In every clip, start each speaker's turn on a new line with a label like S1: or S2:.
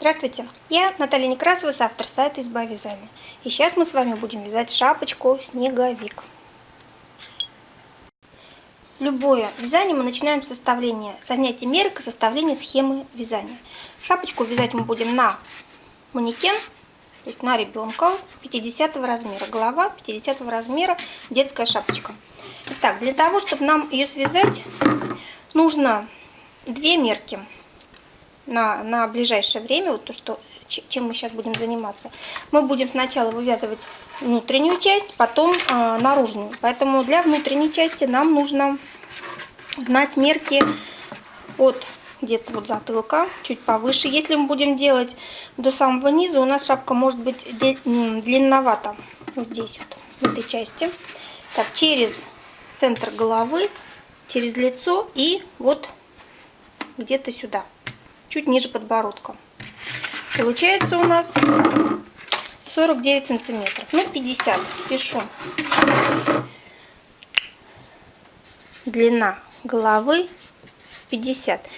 S1: Здравствуйте, я Наталья Некрасова, автор сайта «Изба вязания». И сейчас мы с вами будем вязать шапочку «Снеговик». Любое вязание мы начинаем с составления, со снятия мерок и составления схемы вязания. Шапочку вязать мы будем на манекен, то есть на ребенка 50 размера. Голова 50 размера, детская шапочка. Итак, для того, чтобы нам ее связать, нужно две мерки на, на ближайшее время, вот то, что, чем мы сейчас будем заниматься, мы будем сначала вывязывать внутреннюю часть, потом э, наружную. Поэтому для внутренней части нам нужно знать мерки от где-то вот затылка, чуть повыше. Если мы будем делать до самого низа, у нас шапка может быть длинновата. Вот здесь вот, в этой части. Так, через центр головы, через лицо и вот где-то сюда чуть ниже подбородка. Получается у нас 49 сантиметров. Ну, 50 пишу. Длина головы 50.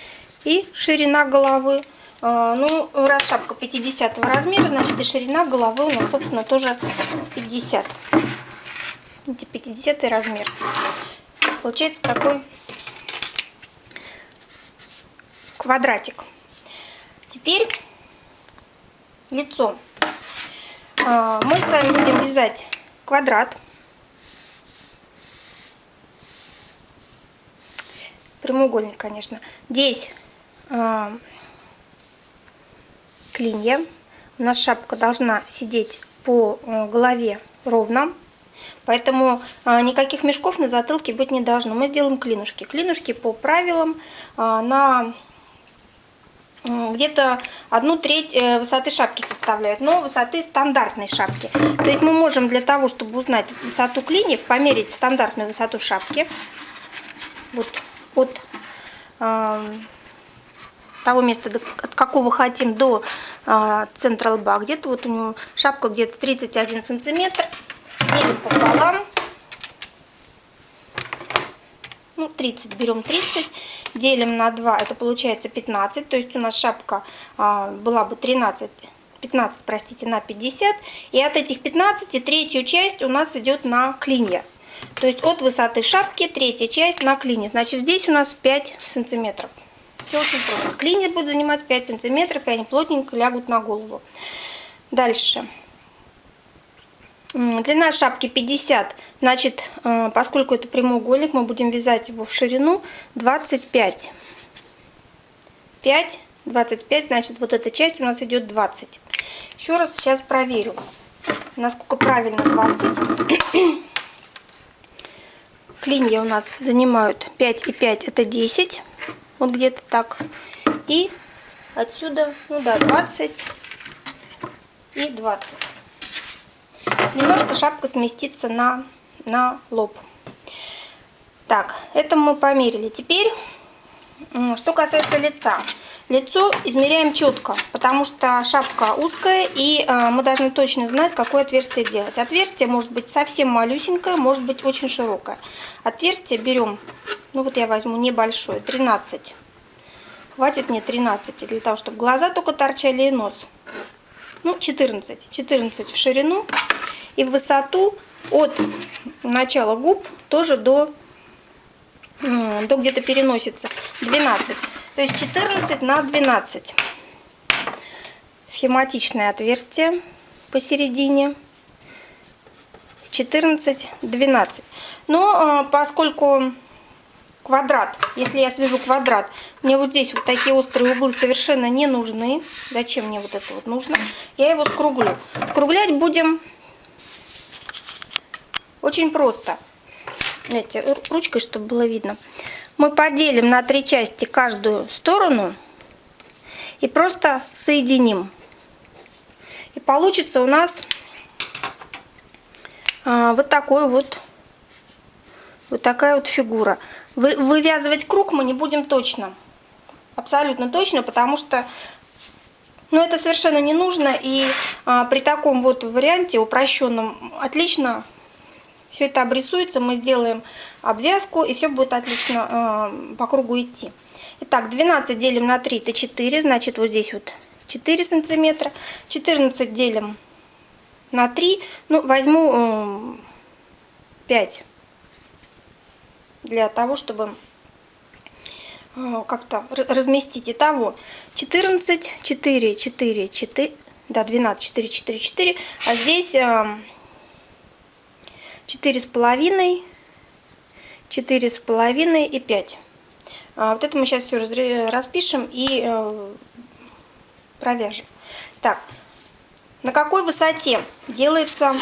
S1: И ширина головы. А, ну, раз шапка 50 размера, значит и ширина головы у нас, собственно, тоже 50. Видите, 50 размер. Получается такой квадратик. Теперь лицо. А, мы с вами будем вязать квадрат. Прямоугольник, конечно. Здесь а, клинья. У нас шапка должна сидеть по а, голове ровно. Поэтому никаких мешков на затылке быть не должно. Мы сделаем клинушки. Клинушки по правилам на где-то одну треть э, высоты шапки составляют, но высоты стандартной шапки. То есть мы можем для того, чтобы узнать высоту клиньев, померить стандартную высоту шапки. Вот от э, того места, от какого хотим, до э, центра лба. Где-то вот у него шапка где-то 31 сантиметр. Делим пополам. Ну, 30, берем 30 делим на 2, это получается 15. То есть у нас шапка а, была бы 13, 15, простите, на 50. И от этих 15 третью часть у нас идет на клинья. То есть от высоты шапки третья часть на клине. Значит, здесь у нас 5 сантиметров. Все очень просто. Клинья будет занимать 5 сантиметров, и они плотненько лягут на голову. Дальше. Длина шапки 50, значит, э, поскольку это прямоугольник, мы будем вязать его в ширину 25. 5, 25, значит, вот эта часть у нас идет 20. Еще раз сейчас проверю, насколько правильно 20. Клинья у нас занимают 5 и 5, это 10. Вот где-то так. И отсюда, ну да, 20 и 20 немножко шапка сместится на, на лоб. Так, это мы померили. Теперь, что касается лица. Лицо измеряем четко, потому что шапка узкая, и э, мы должны точно знать, какое отверстие делать. Отверстие может быть совсем малюсенькое, может быть очень широкое. Отверстие берем, ну вот я возьму небольшое, 13. Хватит мне 13, для того, чтобы глаза только торчали и нос. Ну, 14. 14 в ширину и в высоту от начала губ тоже до, до где-то переносится 12. То есть 14 на 12. Схематичное отверстие посередине. 14, 12. Но поскольку квадрат, если я свяжу квадрат, мне вот здесь вот такие острые углы совершенно не нужны. Зачем мне вот это вот нужно? Я его скруглю. Скруглять будем очень просто. Знаете, ручкой, чтобы было видно. Мы поделим на три части каждую сторону и просто соединим. И получится у нас а, вот такой вот, вот такая вот фигура. Вы, вывязывать круг мы не будем точно. Абсолютно точно, потому что ну, это совершенно не нужно. И а, при таком вот варианте упрощенном отлично все это обрисуется, мы сделаем обвязку, и все будет отлично э, по кругу идти. Итак, 12 делим на 3, это 4, значит вот здесь вот 4 сантиметра. 14 делим на 3. Ну, возьму 5 для того, чтобы э, как-то разместить. Итого 14, 4, 4, 4, да, 12, 4, 4, 4. А здесь 4 с половиной, 4 с половиной и 5. А, вот это мы сейчас все распишем и э, провяжем. Так, на какой высоте делается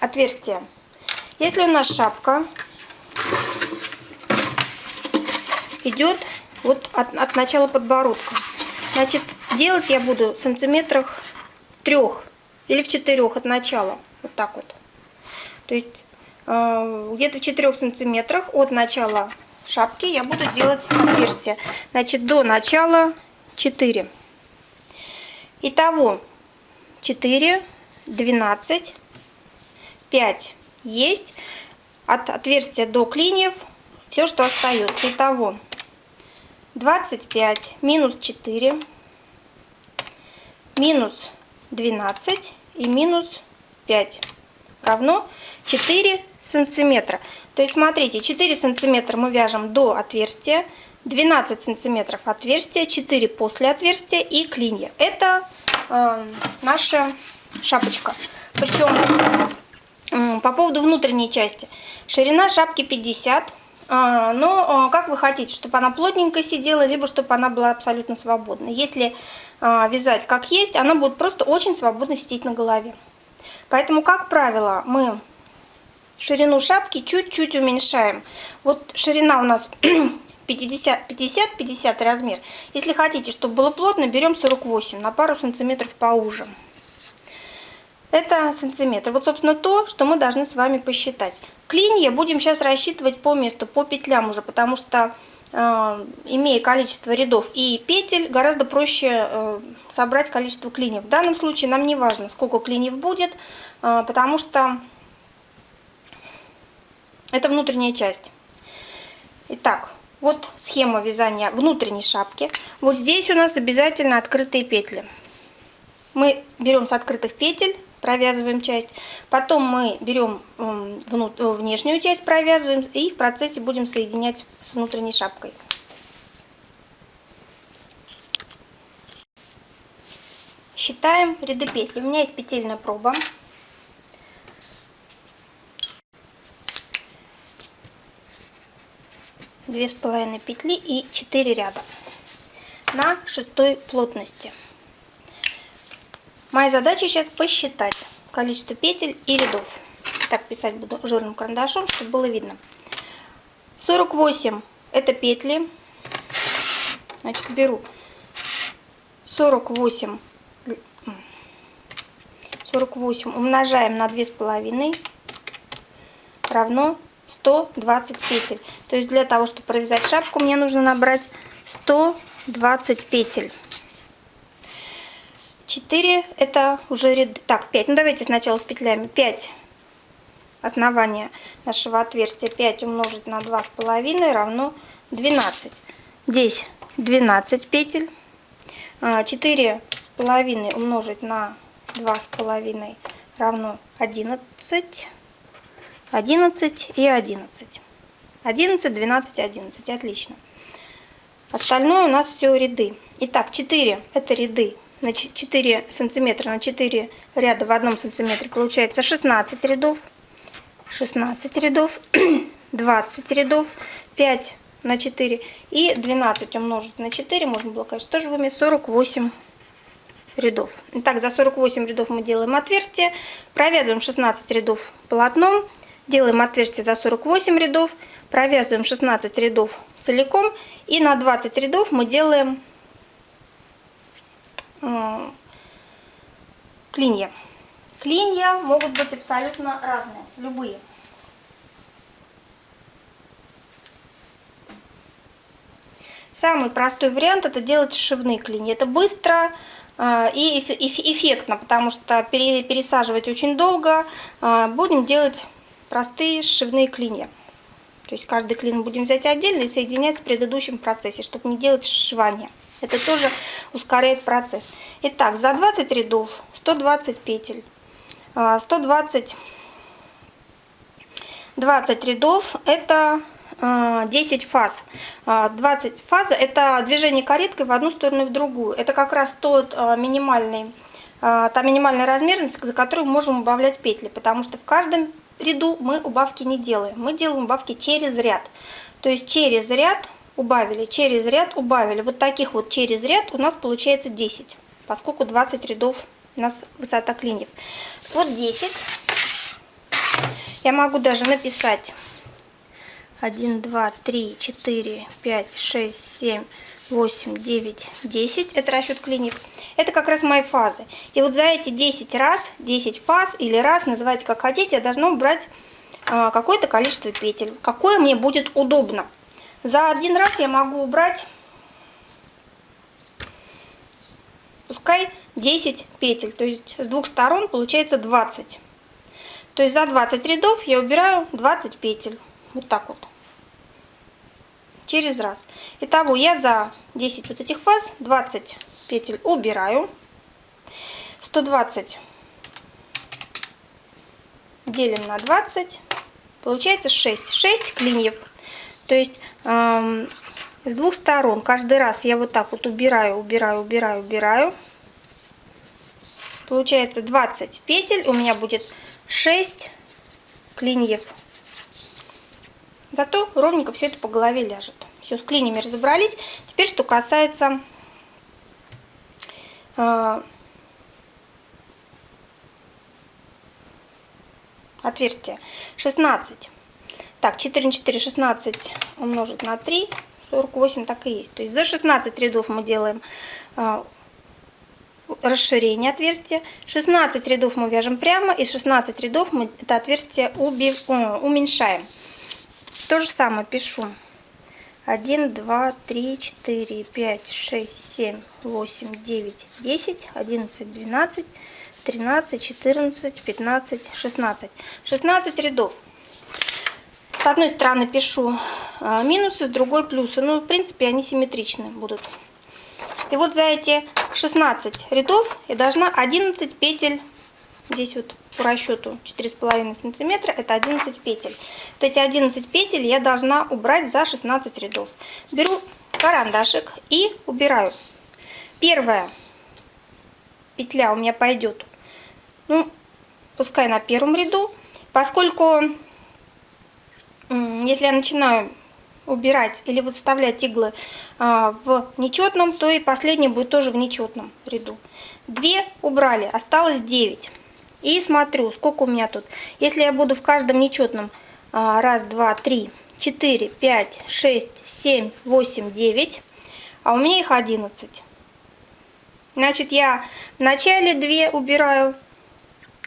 S1: отверстие? Если у нас шапка идет вот от, от начала подбородка, значит, делать я буду в сантиметрах в трех или в четырех от начала. Вот так вот. То есть э, где-то в 4 сантиметрах от начала шапки я буду делать отверстие. Значит, до начала 4. Итого 4, 12, 5 есть. От отверстия до клиньев все, что остается. Итого 25 минус 4 минус 12 и минус 5 равно 4 сантиметра. То есть смотрите, 4 сантиметра мы вяжем до отверстия, 12 сантиметров отверстия, 4 после отверстия и клинья. Это э, наша шапочка. Причем по поводу внутренней части. Ширина шапки 50 а, но как вы хотите, чтобы она плотненько сидела, либо чтобы она была абсолютно свободна. Если а, вязать как есть, она будет просто очень свободно сидеть на голове. Поэтому, как правило, мы ширину шапки чуть-чуть уменьшаем. Вот ширина у нас 50-50 размер. Если хотите, чтобы было плотно, берем 48 на пару сантиметров поуже. Это сантиметр. Вот, собственно, то, что мы должны с вами посчитать. Клинья будем сейчас рассчитывать по месту, по петлям уже, потому что, э, имея количество рядов и петель, гораздо проще э, собрать количество клиньев. В данном случае нам не важно, сколько клиньев будет, э, потому что это внутренняя часть. Итак, вот схема вязания внутренней шапки. Вот здесь у нас обязательно открытые петли. Мы берем с открытых петель провязываем часть. Потом мы берем внешнюю часть, провязываем и в процессе будем соединять с внутренней шапкой. Считаем ряды петель. У меня есть петельная проба. Две с половиной петли и 4 ряда на шестой плотности. Моя задача сейчас посчитать количество петель и рядов. Так писать буду жирным карандашом, чтобы было видно. 48 это петли. Значит, беру 48, 48 умножаем на 2,5 равно 120 петель. То есть для того, чтобы провязать шапку, мне нужно набрать 120 петель. 4 это уже ряд... Так, 5. Ну давайте сначала с петлями. 5 основания нашего отверстия 5 умножить на 2,5 равно 12. Здесь 12 петель. 4 а, умножить на 2,5 равно 11. 11 и 11. 11, 12, 11. Отлично. Остальное у нас все ряды. Итак, 4 это ряды на 4 сантиметра на 4 ряда в одном сантиметре получается 16 рядов. 16 рядов 20 рядов 5 на 4 и 12 умножить на 4 можно было конечно тоже в уме 48 рядов. Итак, за 48 рядов мы делаем отверстие провязываем 16 рядов полотном делаем отверстие за 48 рядов провязываем 16 рядов целиком и на 20 рядов мы делаем клинья. Клинья могут быть абсолютно разные, любые. Самый простой вариант это делать шивные клинья. Это быстро а, и эффектно, потому что пересаживать очень долго. А, будем делать простые шивные клинья. То есть каждый клин будем взять отдельно и соединять в предыдущем процессе, чтобы не делать сшивание. Это тоже ускоряет процесс. Итак, за 20 рядов 120 петель. 120 20 рядов это 10 фаз. 20 фаз это движение кареткой в одну сторону и в другую. Это как раз тот минимальный, та минимальная размерность, за которую мы можем убавлять петли, потому что в каждом ряду мы убавки не делаем. Мы делаем убавки через ряд. То есть через ряд убавили, через ряд убавили. Вот таких вот через ряд у нас получается 10, поскольку 20 рядов у нас высота клиньев. Вот 10. Я могу даже написать 1, 2, 3, 4, 5, 6, 7, 8, 9, 10. Это расчет клиньев. Это как раз мои фазы. И вот за эти 10 раз, 10 фаз или раз, называйте как хотите, я должна убрать а, какое-то количество петель. Какое мне будет удобно. За один раз я могу убрать, пускай 10 петель. То есть с двух сторон получается 20. То есть за 20 рядов я убираю 20 петель. Вот так вот. Через раз. Итого я за 10 вот этих фаз 20 петель убираю. 120 делим на 20. Получается 6. 6 клиньев. То есть эм, с двух сторон каждый раз я вот так вот убираю, убираю, убираю, убираю. Получается 20 петель. У меня будет 6 клиньев. Зато ровненько все это по голове ляжет. Все, с клиньями разобрались. Теперь, что касается э, отверстия. 16. Так, 4 на 4, 16 умножить на 3, 48 так и есть. То есть за 16 рядов мы делаем э, расширение отверстия. 16 рядов мы вяжем прямо, и 16 рядов мы это отверстие уби, о, уменьшаем. То же самое пишу. 1, 2, 3, 4, 5, 6, 7, 8, 9, 10, 11, 12, 13, 14, 15, 16. 16 рядов. С одной стороны пишу а, минусы, с другой плюсы. Ну, в принципе, они симметричны будут. И вот за эти 16 рядов я должна 11 петель, здесь вот по расчету 4,5 сантиметра, это 11 петель. Вот эти 11 петель я должна убрать за 16 рядов. Беру карандашик и убираю. Первая петля у меня пойдет, ну, пускай на первом ряду, поскольку если я начинаю убирать или вот вставлять иглы а, в нечетном, то и последний будет тоже в нечетном ряду. Две убрали, осталось 9. И смотрю, сколько у меня тут. Если я буду в каждом нечетном а, раз, два, три, четыре, пять, шесть, семь, восемь, девять, а у меня их 11. Значит, я в начале 2 убираю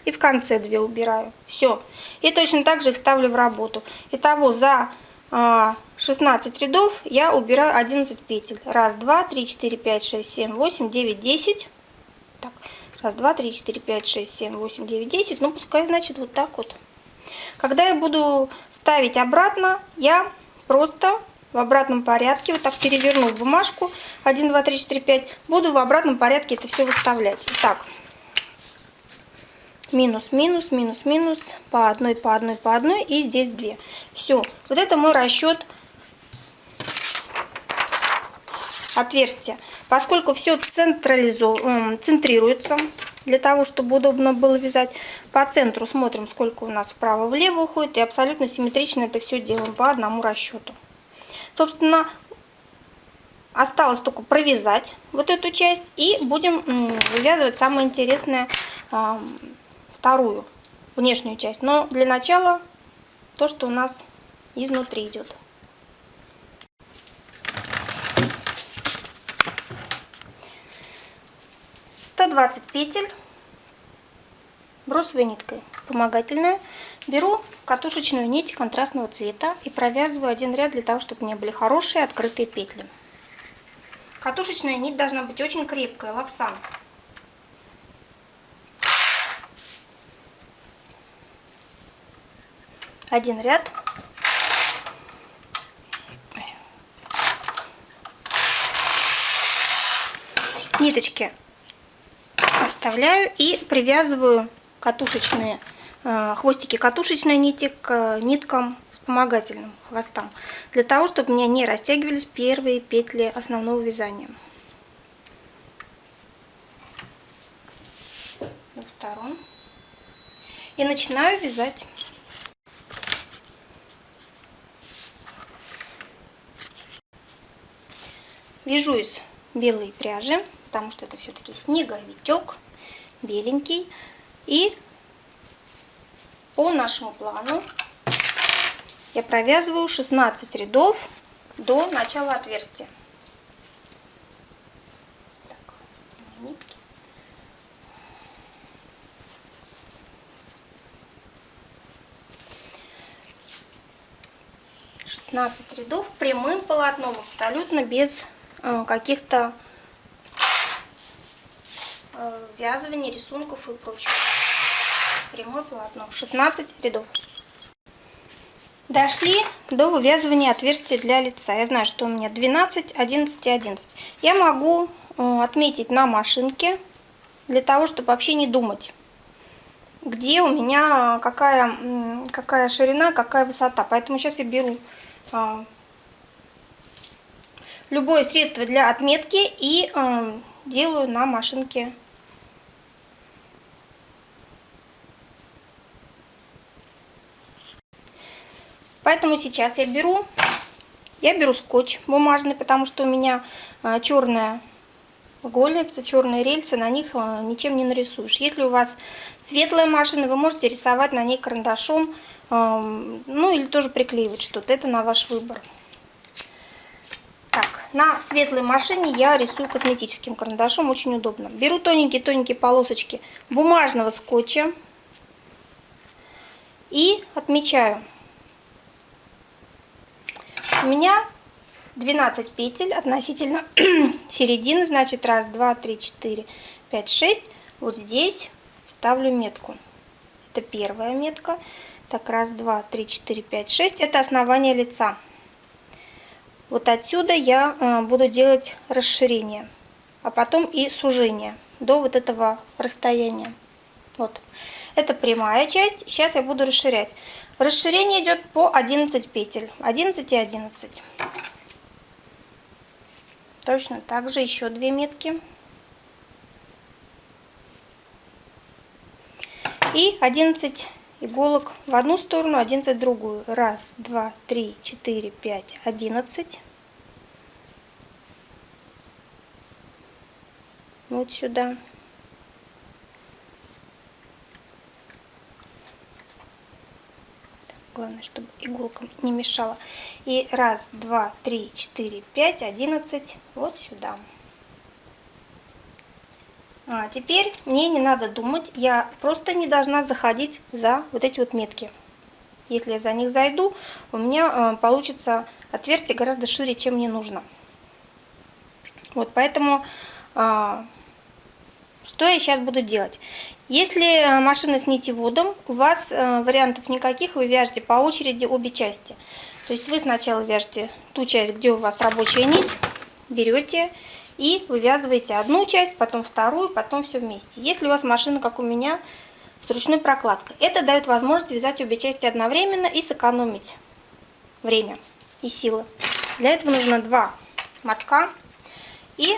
S1: и в конце 2 убираю. Все. И точно так же их ставлю в работу. Итого за 16 а, рядов я убираю 11 петель. Раз, два, три, четыре, пять, шесть, семь, восемь, девять, десять. Так, раз, два, три, четыре, пять, шесть, семь, восемь, девять, десять. Ну, пускай, значит, вот так вот. Когда я буду ставить обратно, я просто в обратном порядке, вот так переверну бумажку, 1, 2, 3, 4, 5, буду в обратном порядке это все выставлять. Итак, минус, минус, минус, минус, по одной, по одной, по одной, и здесь две. Все, вот это мой расчет отверстия. Поскольку все централизовано, центрируется, для того, чтобы удобно было вязать, по центру смотрим, сколько у нас вправо-влево уходит, и абсолютно симметрично это все делаем по одному расчету. Собственно, осталось только провязать вот эту часть, и будем вывязывать самое интересное вторую внешнюю часть. Но для начала то, что у нас изнутри идет. Сто двадцать петель бросовой ниткой помогательную. Беру катушечную нить контрастного цвета и провязываю один ряд для того, чтобы у меня были хорошие открытые петли. Катушечная нить должна быть очень крепкая, лапсан. Один ряд ниточки оставляю и привязываю катушечные э, хвостики катушечной нити к ниткам вспомогательным хвостам, для того, чтобы у меня не растягивались первые петли основного вязания. На. И начинаю вязать. Вяжу из белой пряжи, потому что это все-таки снеговичок, беленький. И по нашему плану я провязываю 16 рядов до начала отверстия. Шестнадцать рядов прямым полотном, абсолютно без каких-то э, вязываний, рисунков и прочего. Прямое полотно. 16 рядов. Дошли до вывязывания отверстия для лица. Я знаю, что у меня 12, 11 и 11. Я могу э, отметить на машинке, для того, чтобы вообще не думать, где у меня какая, какая ширина, какая высота. Поэтому сейчас я беру любое средство для отметки и э, делаю на машинке Поэтому сейчас я беру, я беру скотч бумажный, потому что у меня а, черная гольница, черные рельсы, на них а, ничем не нарисуешь. Если у вас светлая машина, вы можете рисовать на ней карандашом, а, ну или тоже приклеивать что-то, это на ваш выбор. На светлой машине я рисую косметическим карандашом, очень удобно. Беру тоненькие-тоненькие полосочки бумажного скотча и отмечаю у меня 12 петель относительно середины, значит раз, два, три, четыре, пять, шесть. Вот здесь ставлю метку. Это первая метка. Так, раз, два, три, четыре, пять, шесть. Это основание лица. Вот отсюда я э, буду делать расширение, а потом и сужение до вот этого расстояния. Вот. Это прямая часть. Сейчас я буду расширять. Расширение идет по 11 петель. 11 и 11. Точно так же еще две метки. И 11 иголок в одну сторону, 11 в другую. Раз, два, три, четыре, пять, одиннадцать. Вот сюда. Главное, чтобы иголка не мешала. И раз, два, три, четыре, пять, одиннадцать. Вот сюда. А теперь мне не надо думать. Я просто не должна заходить за вот эти вот метки. Если я за них зайду, у меня э, получится отверстие гораздо шире, чем мне нужно. Вот поэтому э, что я сейчас буду делать? Если э, машина с нитеводом, у вас э, вариантов никаких, вы вяжете по очереди обе части. То есть вы сначала вяжете ту часть, где у вас рабочая нить, берете и вывязываете одну часть, потом вторую, потом все вместе. Если у вас машина, как у меня, с ручной прокладкой, это дает возможность вязать обе части одновременно и сэкономить время и силы. Для этого нужно два мотка и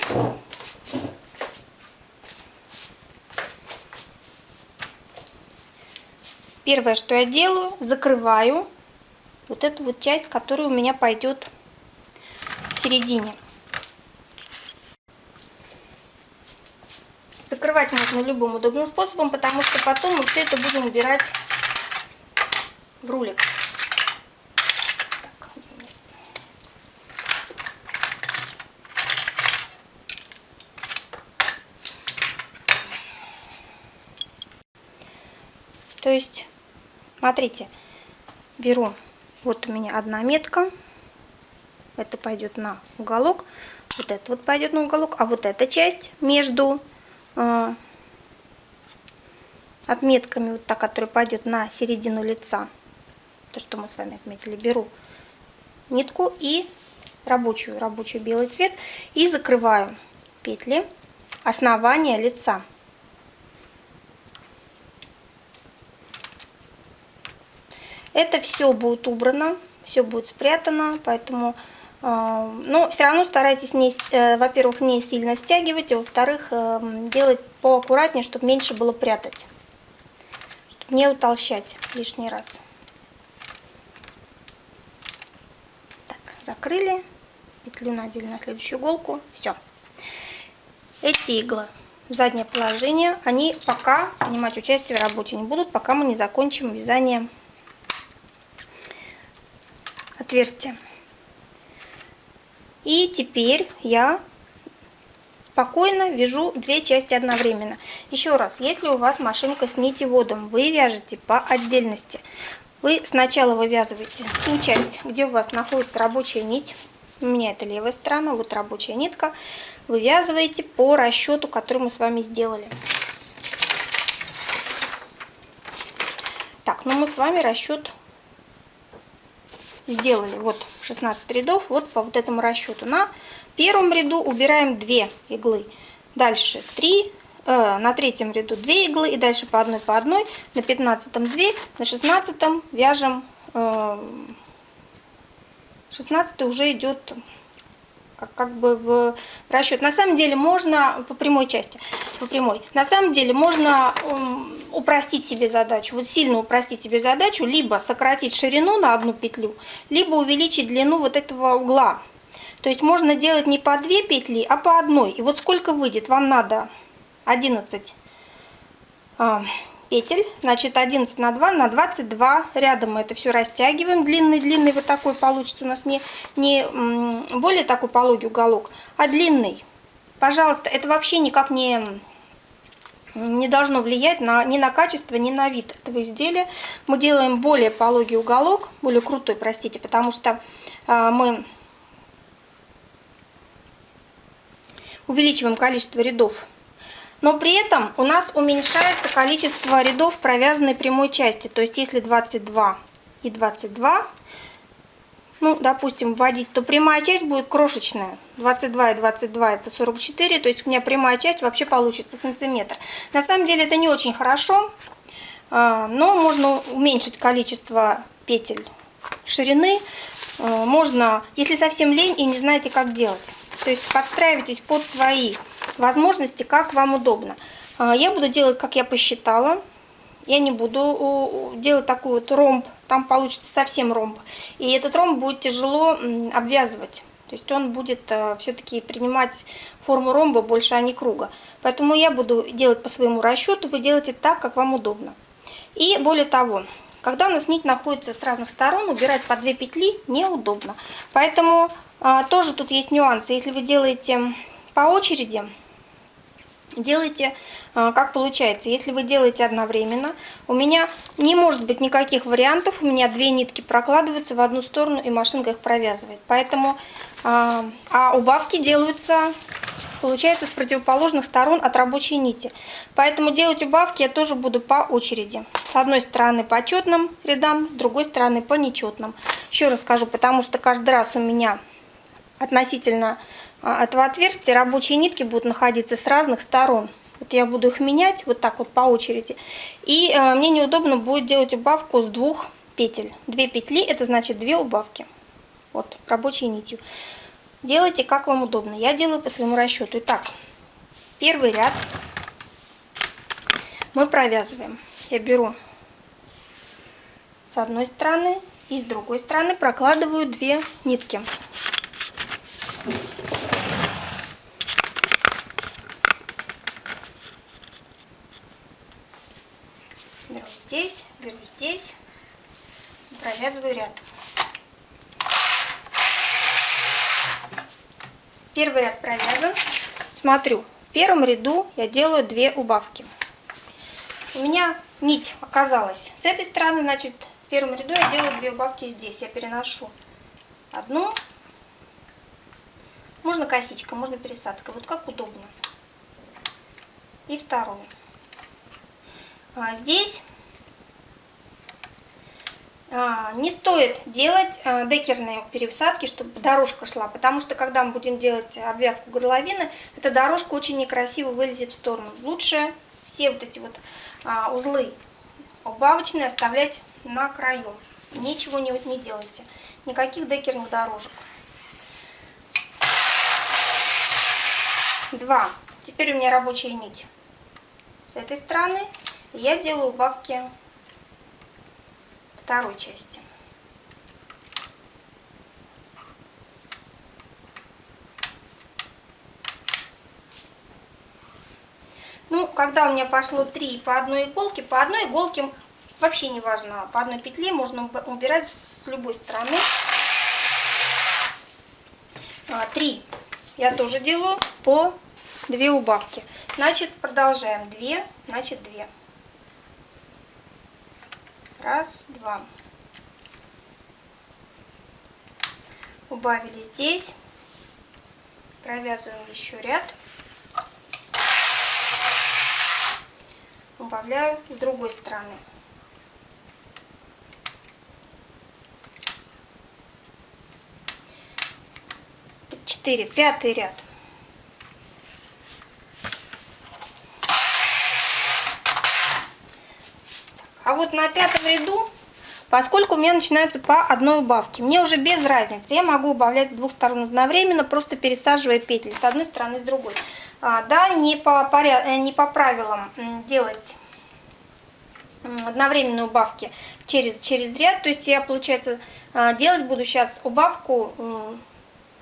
S1: Первое, что я делаю, закрываю вот эту вот часть, которая у меня пойдет в середине. Закрывать можно любым удобным способом, потому что потом мы все это будем убирать в рулик. То есть Смотрите, беру, вот у меня одна метка, это пойдет на уголок, вот это вот пойдет на уголок, а вот эта часть между отметками, вот та, которая пойдет на середину лица, то, что мы с вами отметили, беру нитку и рабочую, рабочий белый цвет. И закрываю петли основания лица. Это все будет убрано, все будет спрятано, поэтому, но все равно старайтесь, не, э, во-первых, не сильно стягивать, а во-вторых, э, делать поаккуратнее, чтобы меньше было прятать, чтобы не утолщать лишний раз. Так, закрыли, петлю надели на следующую иголку, все. Эти иглы в заднее положение, они пока принимать участие в работе не будут, пока мы не закончим вязание отверстия. И теперь я спокойно вяжу две части одновременно. Еще раз, если у вас машинка с нитеводом, вы вяжете по отдельности. Вы сначала вывязываете ту часть, где у вас находится рабочая нить. У меня это левая сторона, вот рабочая нитка. Вывязываете по расчету, который мы с вами сделали. Так, ну мы с вами расчет сделали вот 16 рядов вот по вот этому расчету. На первом ряду убираем 2 иглы, дальше 3, э, на третьем ряду 2 иглы и дальше по одной по одной, на 15 2, на 16 вяжем, э, 16 уже идет как, как бы в расчет. На самом деле можно по прямой части, по прямой. На самом деле можно упростить себе задачу, вот сильно упростить себе задачу, либо сократить ширину на одну петлю, либо увеличить длину вот этого угла. То есть можно делать не по две петли, а по одной. И вот сколько выйдет, вам надо 11 петель, значит 11 на 2 на 22 рядом мы это все растягиваем, длинный-длинный вот такой получится у нас не, не более такой пологий уголок, а длинный. Пожалуйста, это вообще никак не, не должно влиять на, ни на качество, ни на вид этого изделия. Мы делаем более пологий уголок, более крутой, простите, потому что а, мы увеличиваем количество рядов но при этом у нас уменьшается количество рядов провязанной прямой части. То есть если 22 и 22, ну, допустим, вводить, то прямая часть будет крошечная. 22 и 22 это 44, то есть у меня прямая часть вообще получится сантиметр. На самом деле это не очень хорошо, а, но можно уменьшить количество петель ширины. А, можно, если совсем лень и не знаете, как делать. То есть подстраивайтесь под свои возможности, как вам удобно. А, я буду делать, как я посчитала. Я не буду делать такой вот ромб, там получится совсем ромб. И этот ромб будет тяжело обвязывать. То есть он будет э, все-таки принимать форму ромба больше, а не круга. Поэтому я буду делать по своему расчету, вы делаете так, как вам удобно. И более того, когда у нас нить находится с разных сторон, убирать по две петли неудобно. Поэтому а, тоже тут есть нюансы. Если вы делаете по очереди, делайте а, как получается. Если вы делаете одновременно, у меня не может быть никаких вариантов. У меня две нитки прокладываются в одну сторону и машинка их провязывает. Поэтому, а, а убавки делаются, получается, с противоположных сторон от рабочей нити. Поэтому делать убавки я тоже буду по очереди. С одной стороны по четным рядам, с другой стороны по нечетным. Еще раз скажу, потому что каждый раз у меня относительно этого отверстия рабочие нитки будут находиться с разных сторон. Вот я буду их менять вот так вот по очереди. И э, мне неудобно будет делать убавку с двух петель. Две петли, это значит две убавки. Вот, рабочей нитью. Делайте как вам удобно. Я делаю по своему расчету. Итак, первый ряд мы провязываем. Я беру с одной стороны и с другой стороны прокладываю две нитки. Беру здесь, беру здесь, провязываю ряд. Первый ряд провязан. Смотрю, в первом ряду я делаю две убавки. У меня нить оказалась с этой стороны, значит, в первом ряду я делаю две убавки здесь. Я переношу одну можно косичка, можно пересадка, вот как удобно. И вторую. А здесь а, не стоит делать а, декерные пересадки, чтобы дорожка шла, потому что когда мы будем делать обвязку горловины, эта дорожка очень некрасиво вылезет в сторону. Лучше все вот эти вот а, узлы убавочные оставлять на краю. Ничего не, не делайте. Никаких декерных дорожек. Два. Теперь у меня рабочая нить с этой стороны. Я делаю убавки второй части. Ну, когда у меня пошло 3 по одной иголке, по одной иголке вообще не важно, по одной петле можно убирать с любой стороны. 3 а, я тоже делаю по 2 убавки. Значит, продолжаем. 2, значит 2. Раз, два. Убавили здесь. Провязываем еще ряд. Убавляю с другой стороны. Четыре. Пятый ряд. А вот на пятом ряду, поскольку у меня начинаются по одной убавке, мне уже без разницы, я могу убавлять с двух сторон одновременно, просто пересаживая петли с одной стороны, с другой. А, да, не по, поряд... Э, не по правилам делать одновременные убавки через, через ряд. То есть я, получается, а, делать буду сейчас убавку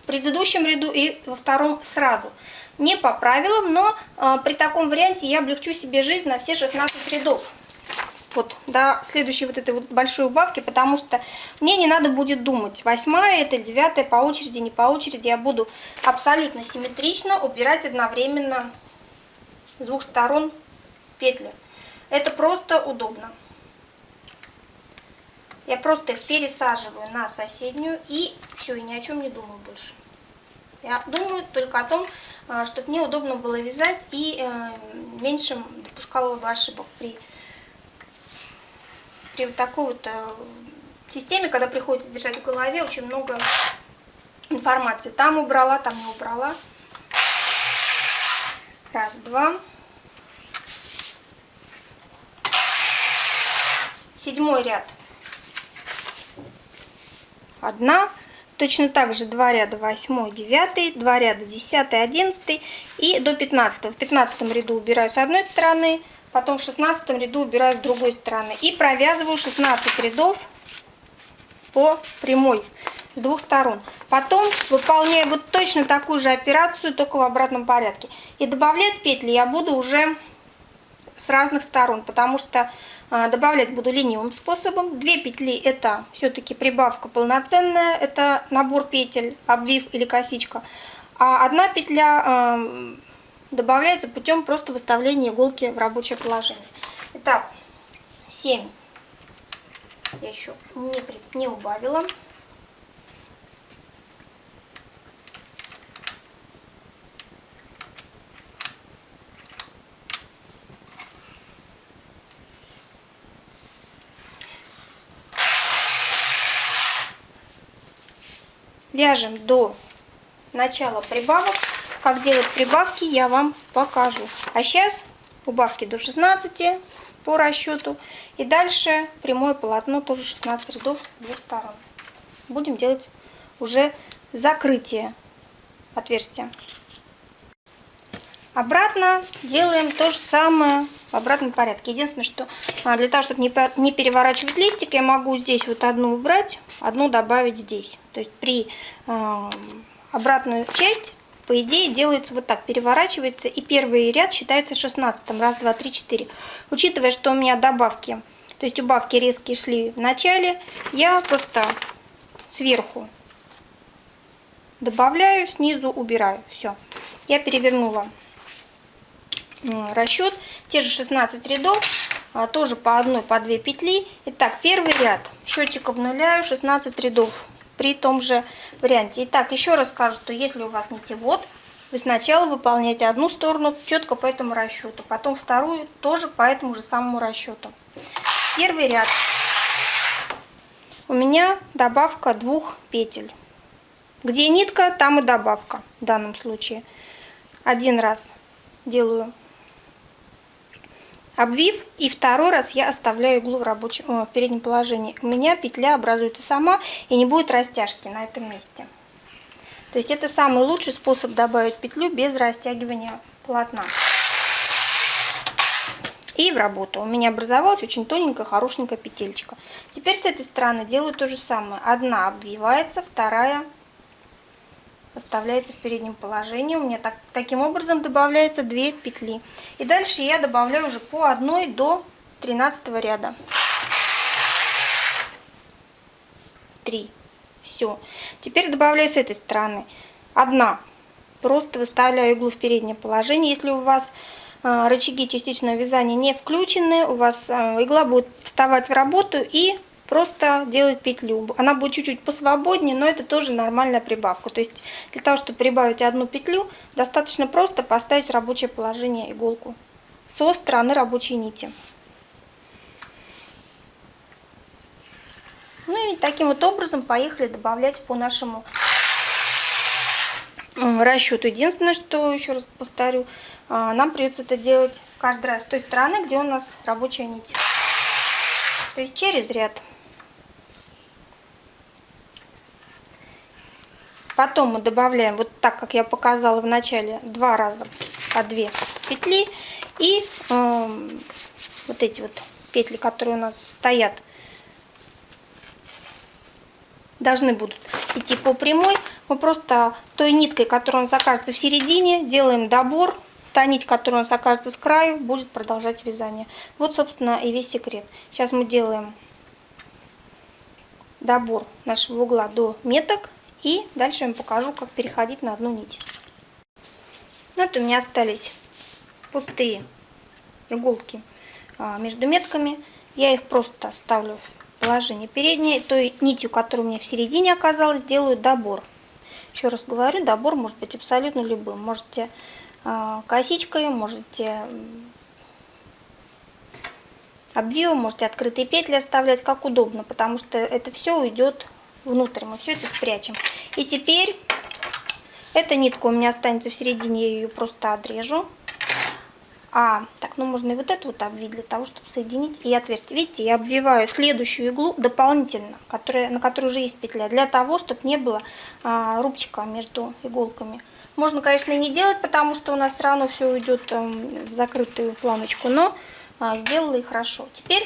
S1: предыдущем ряду и во втором сразу. Не по правилам, но а, при таком варианте я облегчу себе жизнь на все 16 рядов вот до следующей вот этой вот большой убавки, потому что мне не надо будет думать, восьмая это девятая по очереди, не по очереди, я буду абсолютно симметрично убирать одновременно с двух сторон петли. Это просто удобно. Я просто их пересаживаю на соседнюю и все, и ни о чем не думаю больше. Я думаю только о том, а, чтобы мне удобно было вязать и э, меньше допускала ошибок при при вот такой вот э, системе, когда приходится держать в голове очень много информации. Там убрала, там не убрала. Раз, два. Седьмой ряд. Одна. Точно так же два ряда восьмой, девятый, два ряда десятый, одиннадцатый и до пятнадцатого. В пятнадцатом ряду убираю с одной стороны, потом в 16 ряду убираю с другой стороны и провязываю 16 рядов по прямой с двух сторон. Потом выполняю вот точно такую же операцию, только в обратном порядке. И добавлять петли я буду уже с разных сторон, потому что а, добавлять буду ленивым способом. Две петли это все-таки прибавка полноценная, это набор петель, обвив или косичка. А одна петля добавляется путем просто выставления иголки в рабочее положение. Итак, 7 я еще не, не убавила. Вяжем до начала прибавок как делать прибавки, я вам покажу. А сейчас убавки до 16 по расчету. И дальше прямое полотно, тоже 16 рядов с двух сторон. Будем делать уже закрытие отверстия. Обратно делаем то же самое обратном порядке. Единственное, что а, для того, чтобы не переворачивать листик, я могу здесь вот одну убрать, одну добавить здесь. То есть при э, обратную часть по идее делается вот так, переворачивается, и первый ряд считается 16. Раз, два, три, четыре. Учитывая, что у меня добавки, то есть убавки резкие шли в начале, я просто сверху добавляю, снизу убираю. Все. Я перевернула расчет. Те же 16 рядов, а, тоже по одной, по две петли. Итак, первый ряд. Счетчик обнуляю, 16 рядов при том же варианте. Итак, еще раз скажу, что если у вас нитевод, вы сначала выполняете одну сторону четко по этому расчету, потом вторую тоже по этому же самому расчету. Первый ряд. у меня добавка двух петель. Где нитка, там и добавка в данном случае. Один раз делаю обвив и второй раз я оставляю иглу в рабочем в переднем положении. У меня петля образуется сама и не будет растяжки на этом месте. То есть это самый лучший способ добавить петлю без растягивания полотна. И в работу. У меня образовалась очень тоненькая хорошенькая петелька. Теперь с этой стороны делаю то же самое. Одна обвивается вторая оставляется в переднем положении. У меня так, таким образом добавляется 2 петли. И дальше я добавляю уже по одной до 13 ряда. 3. Все. Теперь добавляю с этой стороны. Одна. Просто выставляю иглу в переднее положение. Если у вас э, рычаги частичного вязания не включены, у вас э, игла будет вставать в работу и просто делать петлю. Она будет чуть-чуть посвободнее, но это тоже нормальная прибавка. То есть для того, чтобы прибавить одну петлю, достаточно просто поставить рабочее положение иголку со стороны рабочей нити. Ну и таким вот образом поехали добавлять по нашему расчету. Единственное, что, еще раз повторю, а, нам придется это делать каждый раз с той стороны, где у нас рабочая нить. То есть через ряд. Потом мы добавляем, вот так, как я показала в начале, два раза по две петли. И э, вот эти вот петли, которые у нас стоят, должны будут идти по прямой. Мы просто той ниткой, которая у нас окажется в середине, делаем добор. Та нить, которая у нас окажется с краю, будет продолжать вязание. Вот, собственно, и весь секрет. Сейчас мы делаем добор нашего угла до меток. И дальше я вам покажу, как переходить на одну нить. Вот у меня остались пустые иголки а, между метками. Я их просто ставлю в положение переднее. Той нитью, которая у меня в середине оказалась, делаю добор. Еще раз говорю, добор может быть абсолютно любым. Можете а, косичкой, можете обвивом, можете открытые петли оставлять, как удобно, потому что это все уйдет внутрь. Мы все это спрячем. И теперь эта нитка у меня останется в середине, я ее просто отрежу. А, так, ну можно и вот эту вот обвить для того, чтобы соединить и отверстие. Видите, я обвиваю следующую иглу дополнительно, которая, на которой уже есть петля, для того, чтобы не было а, рубчика между иголками. Можно, конечно, не делать, потому что у нас все равно все уйдет а, в закрытую планочку, но а, сделала и хорошо. Теперь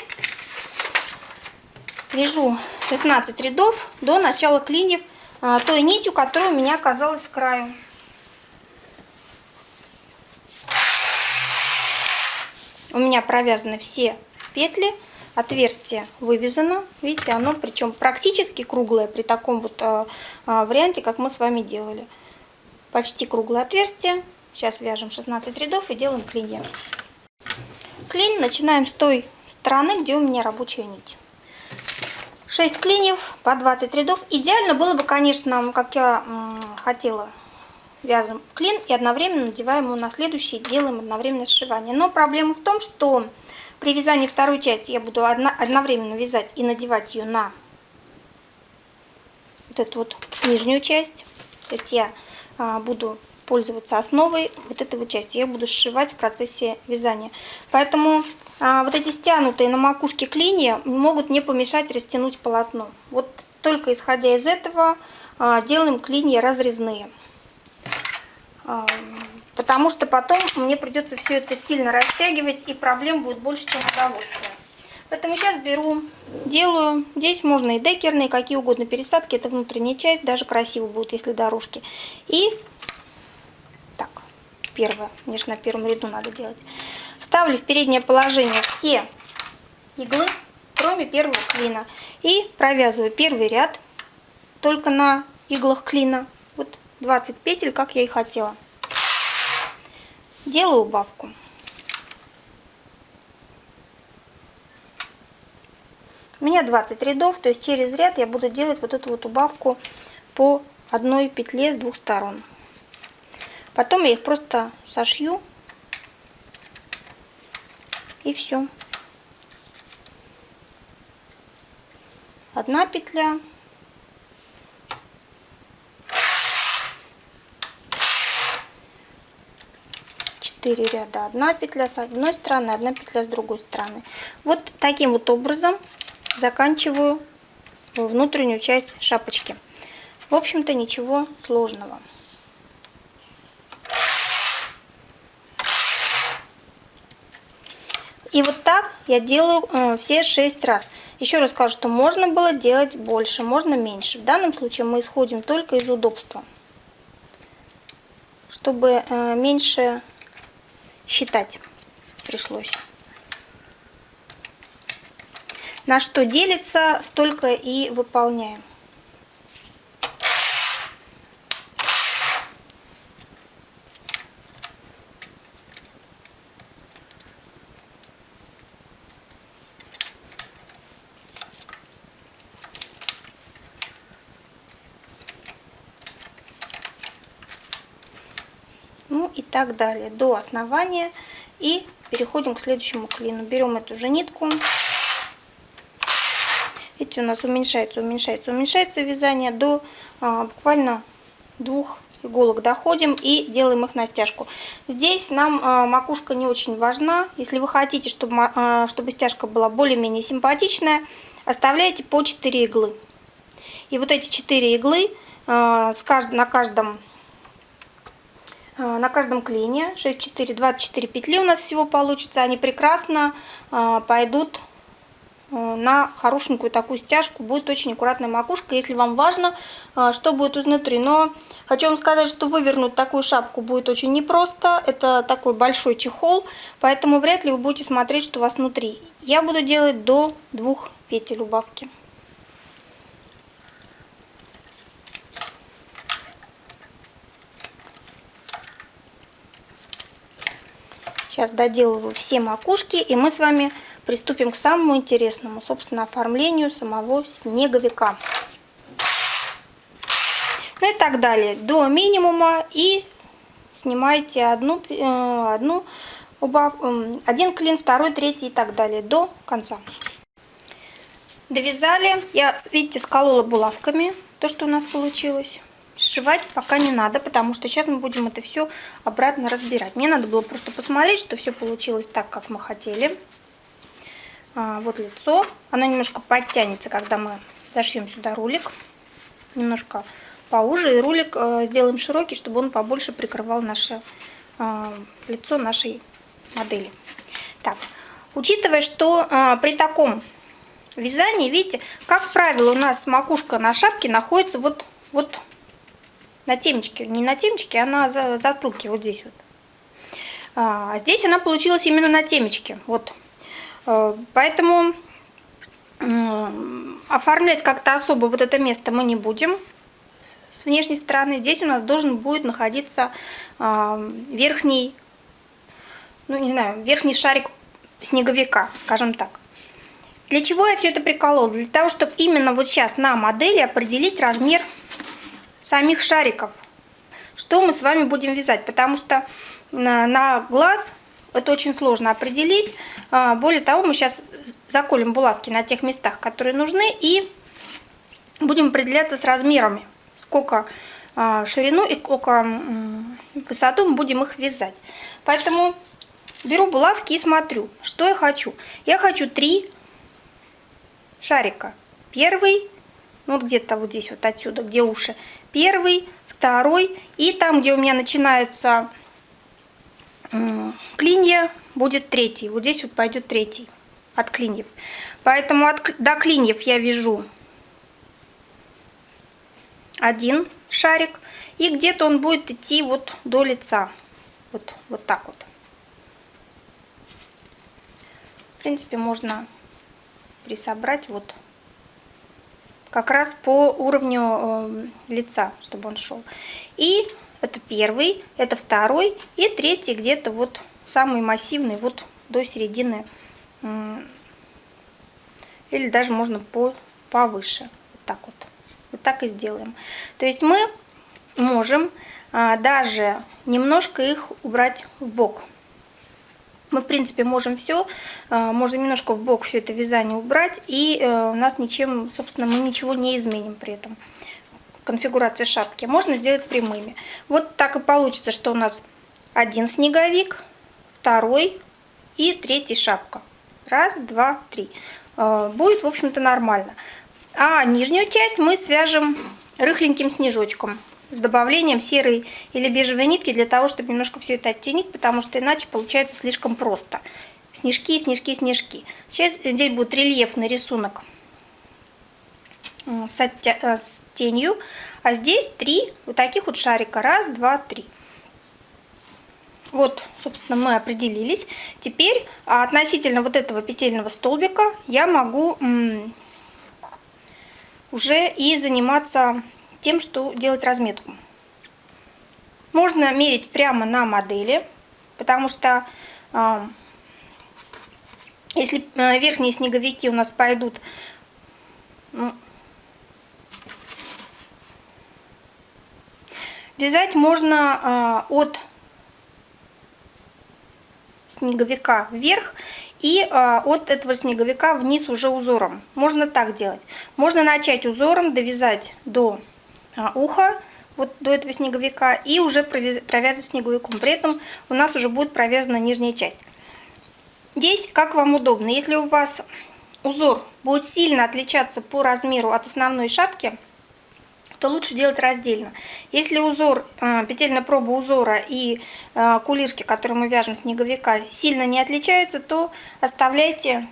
S1: вяжу 16 рядов до начала клиньев а, той нитью, которая у меня оказалась с краю. У меня провязаны все петли, отверстие вывязано. Видите, оно причем практически круглое при таком вот а, а, варианте, как мы с вами делали. Почти круглое отверстие. Сейчас вяжем 16 рядов и делаем клинья. Клин начинаем с той стороны, где у меня рабочая нить. 6 клиньев по 20 рядов. Идеально было бы, конечно, как я хотела, вязаем клин и одновременно надеваем его на следующий, делаем одновременно сшивание. Но проблема в том, что при вязании второй части я буду одновременно вязать и надевать ее на вот эту вот нижнюю часть. То есть я а, буду пользоваться основой вот этой вот части. Я буду сшивать в процессе вязания. Поэтому вот эти стянутые на макушке клинья могут мне помешать растянуть полотно. Вот только исходя из этого а, делаем клинья разрезные. А, потому что потом мне придется все это сильно растягивать и проблем будет больше, чем удовольствие. Поэтому сейчас беру, делаю. Здесь можно и декерные, какие угодно пересадки. Это внутренняя часть, даже красиво будет, если дорожки. И первое. Мне же на первом ряду надо делать. Ставлю в переднее положение все иглы, кроме первого клина. И провязываю первый ряд только на иглах клина. Вот 20 петель, как я и хотела. Делаю убавку. У меня 20 рядов, то есть через ряд я буду делать вот эту вот убавку по одной петле с двух сторон. Потом я их просто сошью. И все. одна петля, четыре ряда. Одна петля с одной стороны одна петля с другой стороны. Вот таким вот образом заканчиваю внутреннюю часть шапочки. В общем-то ничего сложного И вот так я делаю э, все 6 раз. Еще раз скажу, что можно было делать больше, можно меньше. В данном случае мы исходим только из удобства. Чтобы э, меньше считать пришлось. На что делится, столько и выполняем. ну и так далее до основания. И переходим к следующему клину. Берем эту же нитку. Видите у нас уменьшается уменьшается уменьшается вязание до а, буквально двух иголок доходим и делаем их на стяжку здесь нам а, макушка не очень важна. Если вы хотите чтобы а, чтобы стяжка была более-менее симпатичная оставляйте по 4 иглы. И вот эти 4 иглы а, с кажд... на каждом на каждом клине. 6 4 24 петли у нас всего получится. Они прекрасно а, пойдут а, на хорошенькую такую стяжку. Будет очень аккуратная макушка если вам важно что будет изнутри. Но хочу вам сказать что вывернуть такую шапку будет очень непросто. Это такой большой чехол поэтому вряд ли вы будете смотреть что у вас внутри. Я буду делать до двух петель убавки Сейчас доделываю все макушки, и мы с вами приступим к самому интересному, собственно, оформлению самого снеговика. Ну и так далее, до минимума, и снимаете одну, э, одну убав, один клин, второй, третий и так далее, до конца. Довязали, я, видите, сколола булавками то, что у нас получилось сшивать пока не надо, потому что сейчас мы будем это все обратно разбирать. Мне надо было просто посмотреть, что все получилось так, как мы хотели. А, вот лицо. Оно немножко подтянется, когда мы зашьем сюда рулик. Немножко поуже. И рулик э, сделаем широкий, чтобы он побольше прикрывал наше э, лицо нашей модели. Так, учитывая, что э, при таком вязании, видите, как правило, у нас макушка на шапке находится вот, вот на темечке, не на темечке, а на затылке, вот здесь вот. А здесь она получилась именно на темечке, вот. Э, поэтому оформлять как-то особо вот это место мы не будем с внешней стороны. Здесь у нас должен будет находиться а, верхний, ну не знаю, верхний шарик снеговика, скажем так. Для чего я все это приколола? Для того, чтобы именно вот сейчас на модели определить размер самих шариков, что мы с вами будем вязать, потому что на, на глаз это очень сложно определить. А, более того, мы сейчас заколем булавки на тех местах, которые нужны, и будем определяться с размерами, сколько а, ширину и сколько высоту мы будем их вязать. Поэтому беру булавки и смотрю, что я хочу. Я хочу три шарика. Первый, ну, вот где-то вот здесь, вот отсюда, где уши. Первый, второй. И там, где у меня начинаются клинья, будет третий. Вот здесь вот пойдет третий от клиньев. Поэтому от, до клиньев я вяжу один шарик. И где-то он будет идти вот до лица. Вот, вот так вот. В принципе, можно присобрать вот как раз по уровню э, лица, чтобы он шел. И это первый, это второй и третий где-то вот самый массивный вот до середины или даже можно по повыше. Вот так вот. Вот так и сделаем. То есть мы можем а, даже немножко их убрать в бок Мы, в принципе, можем все, э, можем немножко в бок все это вязание убрать, и э, у нас ничем, собственно, мы ничего не изменим при этом. Конфигурация шапки можно сделать прямыми. Вот так и получится, что у нас один снеговик, второй и третий шапка. Раз, два, три. Э, будет, в общем-то, нормально. А нижнюю часть мы свяжем рыхленьким снежочком с добавлением серой или бежевой нитки для того, чтобы немножко все это оттенить, потому что иначе получается слишком просто. Снежки, снежки, снежки. Сейчас здесь будет рельефный рисунок с, э, с тенью, а здесь три вот таких вот шарика. Раз, два, три. Вот, собственно, мы определились. Теперь относительно вот этого петельного столбика я могу уже и заниматься тем, что делать разметку. Можно мерить прямо на модели, потому что э, если верхние снеговики у нас пойдут ну, вязать можно э, от снеговика вверх и э, от этого снеговика вниз уже узором. Можно так делать. Можно начать узором, довязать до ухо, вот до этого снеговика, и уже провязывать снеговиком. При этом у нас уже будет провязана нижняя часть. Здесь как вам удобно. Если у вас узор будет сильно отличаться по размеру от основной шапки, то лучше делать раздельно. Если узор, а, петельная проба узора и а, кулирки, которые мы вяжем снеговика, сильно не отличаются, то оставляйте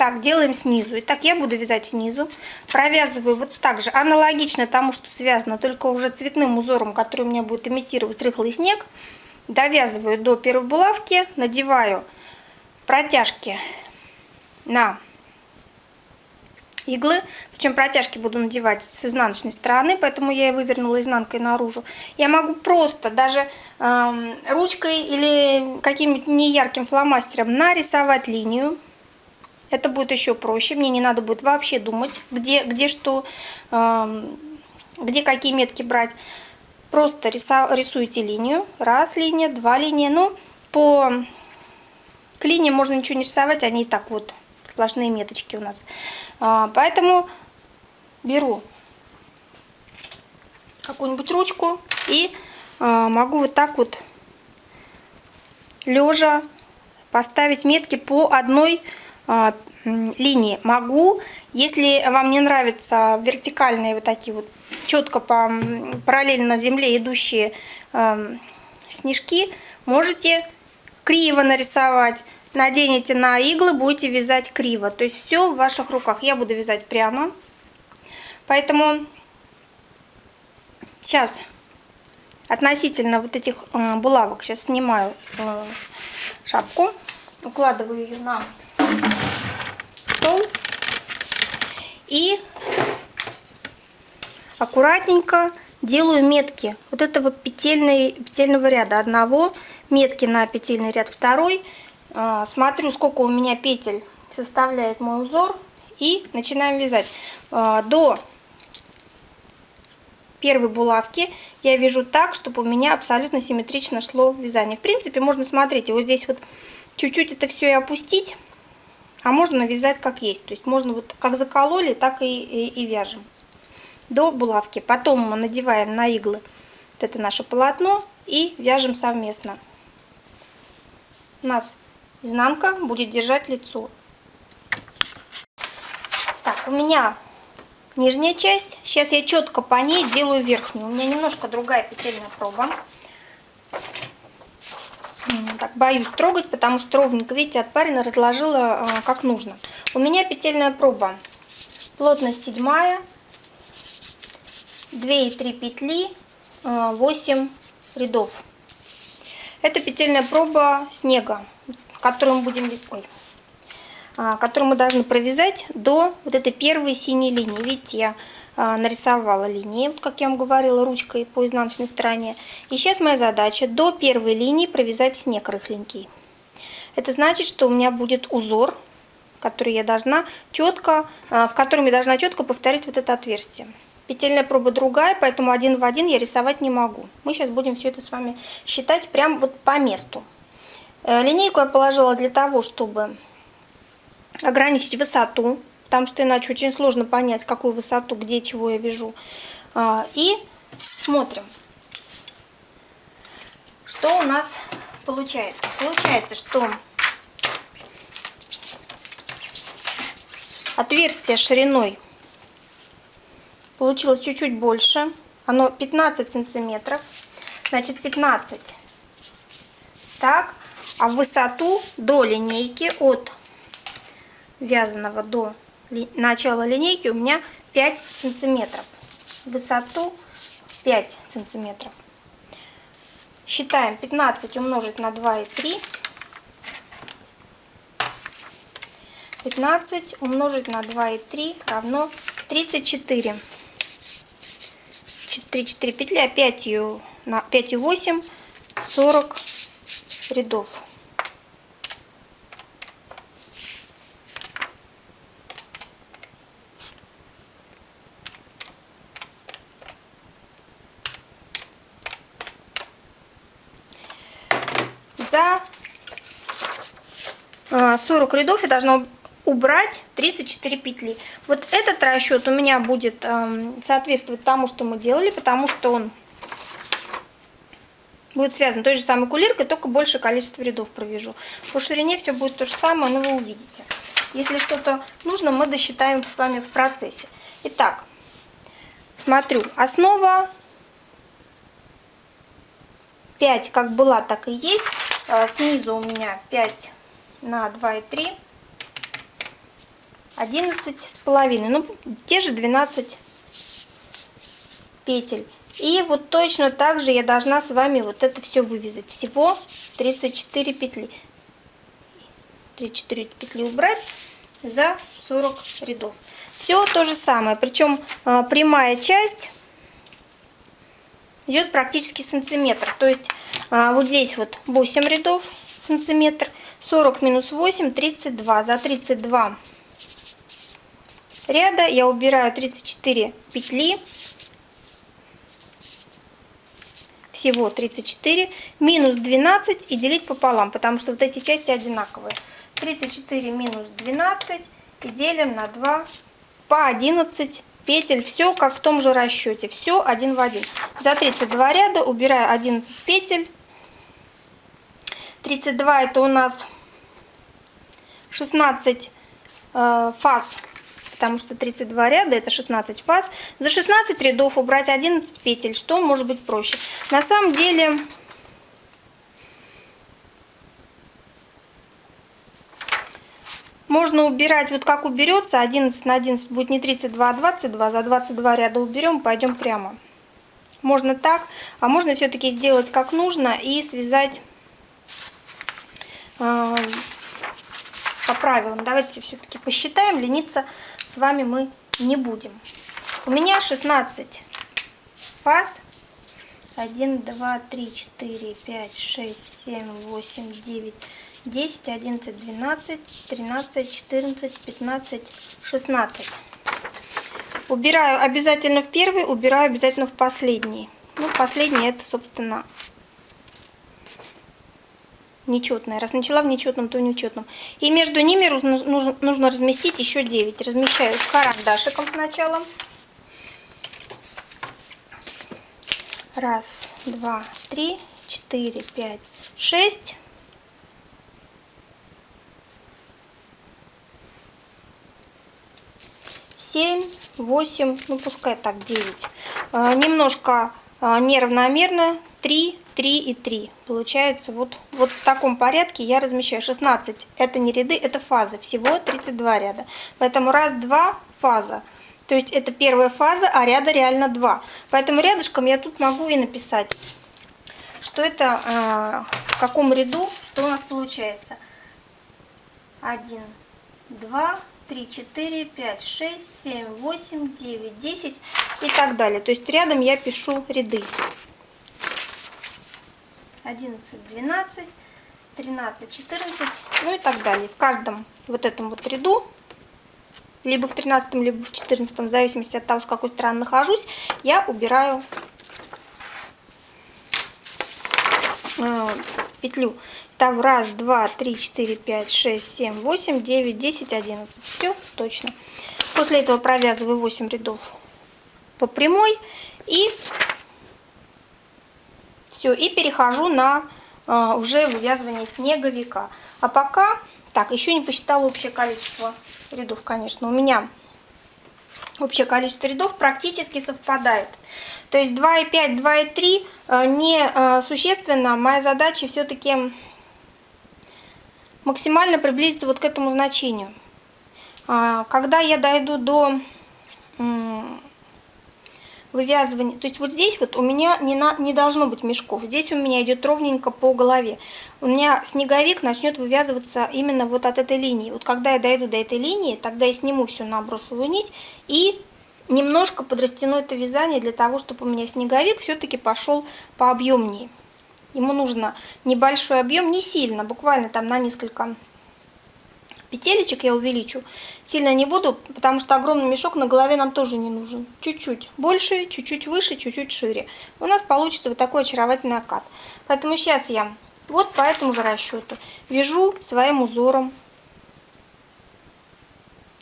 S1: так, делаем снизу. Итак, я буду вязать снизу. Провязываю вот так же, аналогично тому, что связано, только уже цветным узором, который у меня будет имитировать рыхлый снег. Довязываю до первой булавки, надеваю протяжки на иглы. Причем протяжки буду надевать с изнаночной стороны, поэтому я и вывернула изнанкой наружу. Я могу просто даже э, ручкой или каким-нибудь неярким фломастером нарисовать линию это будет еще проще. Мне не надо будет вообще думать, где, где что, где какие метки брать. Просто рисуете линию. Раз линия, два линия. Ну, по к линиям можно ничего не рисовать, они и так вот сплошные меточки у нас. А, поэтому беру какую-нибудь ручку и а, могу вот так вот лежа поставить метки по одной линии. Могу, если вам не нравятся вертикальные вот такие вот четко по параллельно земле идущие э, снежки, можете криво нарисовать. Наденете на иглы, будете вязать криво. То есть все в ваших руках. Я буду вязать прямо. Поэтому сейчас относительно вот этих э, булавок сейчас снимаю э, шапку, укладываю ее на стол и аккуратненько делаю метки вот этого петельной, петельного ряда одного, метки на петельный ряд второй, а, смотрю сколько у меня петель составляет мой узор и начинаем вязать. А, до первой булавки я вяжу так, чтобы у меня абсолютно симметрично шло вязание. В принципе, можно смотреть, вот здесь вот чуть-чуть это все и опустить, а можно вязать как есть. То есть можно вот как закололи, так и, и, и вяжем до булавки. Потом мы надеваем на иглы вот это наше полотно и вяжем совместно. У нас изнанка будет держать лицо. Так, у меня нижняя часть. Сейчас я четко по ней делаю верхнюю. У меня немножко другая петельная проба так боюсь трогать, потому что ровненько, видите, отпарено разложила а, как нужно. У меня петельная проба. Плотность седьмая, 2 и 3 петли, 8 а, рядов. Это петельная проба снега, которую мы будем, ой, а, которую мы должны провязать до вот этой первой синей линии. Видите, я нарисовала линии, вот как я вам говорила, ручкой по изнаночной стороне. И сейчас моя задача до первой линии провязать снег рыхленький. Это значит, что у меня будет узор, который я должна четко, а, в котором я должна четко повторить вот это отверстие. Петельная проба другая, поэтому один в один я рисовать не могу. Мы сейчас будем все это с вами считать прям вот по месту. Э, линейку я положила для того, чтобы ограничить высоту, потому что иначе очень сложно понять, какую высоту, где чего я вяжу. А, и смотрим, что у нас получается. Получается, что отверстие шириной получилось чуть-чуть больше. Оно 15 сантиметров. Значит, 15. Так, а в высоту до линейки от вязаного до начала линейки у меня 5 сантиметров. Высоту 5 сантиметров. Считаем 15 умножить на 2 и 3. 15 умножить на 2 и 3 равно 34. 3, 4 петли, а 5, на 5 и 8, 40 рядов. За 40 а, рядов я должна убрать 34 петли. Вот этот расчет у меня будет э, соответствовать тому, что мы делали, потому что он будет связан той же самой кулиркой, только больше количество рядов провяжу. По ширине все будет то же самое, но вы увидите. Если что-то нужно, мы досчитаем с вами в процессе. Итак, смотрю, основа 5 как была, так и есть. Э, снизу у меня 5 на 2 и 3 11 с половиной, ну те же 12 петель. И вот точно так же я должна с вами вот это все вывязать. Всего 34 петли. 34 петли убрать за 40 рядов. Все то же самое, причем а, прямая часть идет практически сантиметр. То есть а, вот здесь вот 8 рядов сантиметр, 40 минус 8, 32. За 32 ряда я убираю 34 петли. Всего 34 минус 12 и делить пополам потому что вот эти части одинаковые. 34 минус 12 и делим на 2 по 11 петель. Все как в том же расчете все один в один. За 32 ряда убираю 11 петель 32 это у нас 16 э, фаз потому что 32 ряда это 16 фаз. За 16 рядов убрать 11 петель, что может быть проще. На самом деле можно убирать, вот как уберется, 11 на 11 будет не 32, а 22. За 22 ряда уберем, пойдем прямо. Можно так, а можно все-таки сделать как нужно и связать по правилам. Давайте все-таки посчитаем, лениться с вами мы не будем. У меня 16 фаз. 1, 2, 3, 4, 5, 6, 7, 8, 9, 10, 11, 12, 13, 14, 15, 16. Убираю обязательно в первый, убираю обязательно в последний. Ну, последний это, собственно, нечетное. Раз начала в нечетном, то в нечетном. И между ними нужно, нужно разместить еще 9. Размещаю карандашиком сначала. Раз, два, три, четыре, пять, шесть. Семь, восемь, ну пускай так, девять. А, немножко а, неравномерно 3, 3 и 3. Получается вот, вот в таком порядке я размещаю 16. Это не ряды, это фазы. Всего 32 ряда. Поэтому раз, два, фаза. То есть это первая фаза, а ряда реально два. Поэтому рядышком я тут могу и написать, что это э, в каком ряду, что у нас получается. 1, 2, 3, 4, 5, 6, 7, 8, 9, 10 и так далее. То есть рядом я пишу ряды. 11, 12, 13, 14, ну и так далее. В каждом вот этом вот ряду, либо в 13, либо в 14, в зависимости от того, с какой стороны нахожусь, я убираю э, петлю. Там раз, два, три, четыре, пять, шесть, семь, восемь, девять, десять, одиннадцать. Все точно. После этого провязываю 8 рядов по прямой и все. И перехожу на а, уже вывязывание снеговика. А пока, так, еще не посчитала общее количество рядов, конечно. У меня общее количество рядов практически совпадает. То есть 2,5, 2,3 а, не а, существенно. Моя задача все-таки максимально приблизиться вот к этому значению. А, когда я дойду до вывязывания, то есть вот здесь вот у меня не, на, не должно быть мешков, здесь у меня идет ровненько по голове. У меня снеговик начнет вывязываться именно вот от этой линии. Вот когда я дойду до этой линии, тогда я сниму всю набросовую нить и немножко подрастяну это вязание для того, чтобы у меня снеговик все-таки пошел пообъемнее. Ему нужно небольшой объем, не сильно, буквально там на несколько петелечек я увеличу. Сильно не буду, потому что огромный мешок на голове нам тоже не нужен. Чуть-чуть больше, чуть-чуть выше, чуть-чуть шире. У нас получится вот такой очаровательный окат. Поэтому сейчас я вот по этому же расчету вяжу своим узором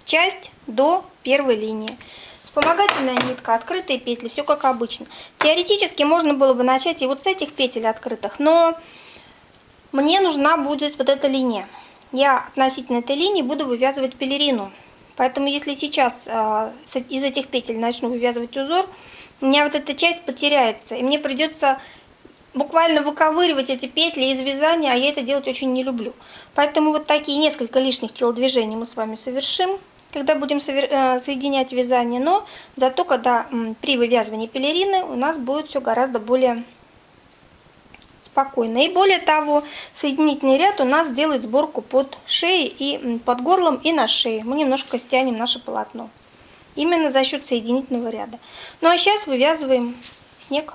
S1: часть до первой линии. Вспомогательная нитка, открытые петли, все как обычно. Теоретически можно было бы начать и вот с этих петель открытых, но мне нужна будет вот эта линия я относительно этой линии буду вывязывать пелерину. Поэтому если сейчас э, из этих петель начну вывязывать узор, у меня вот эта часть потеряется. И мне придется буквально выковыривать эти петли из вязания, а я это делать очень не люблю. Поэтому вот такие несколько лишних телодвижений мы с вами совершим, когда будем э, соединять вязание. Но зато, когда при вывязывании пелерины у нас будет все гораздо более спокойно. И более того, соединительный ряд у нас делает сборку под шеей и под горлом и на шее. Мы немножко стянем наше полотно. Именно за счет соединительного ряда. Ну а сейчас вывязываем снег.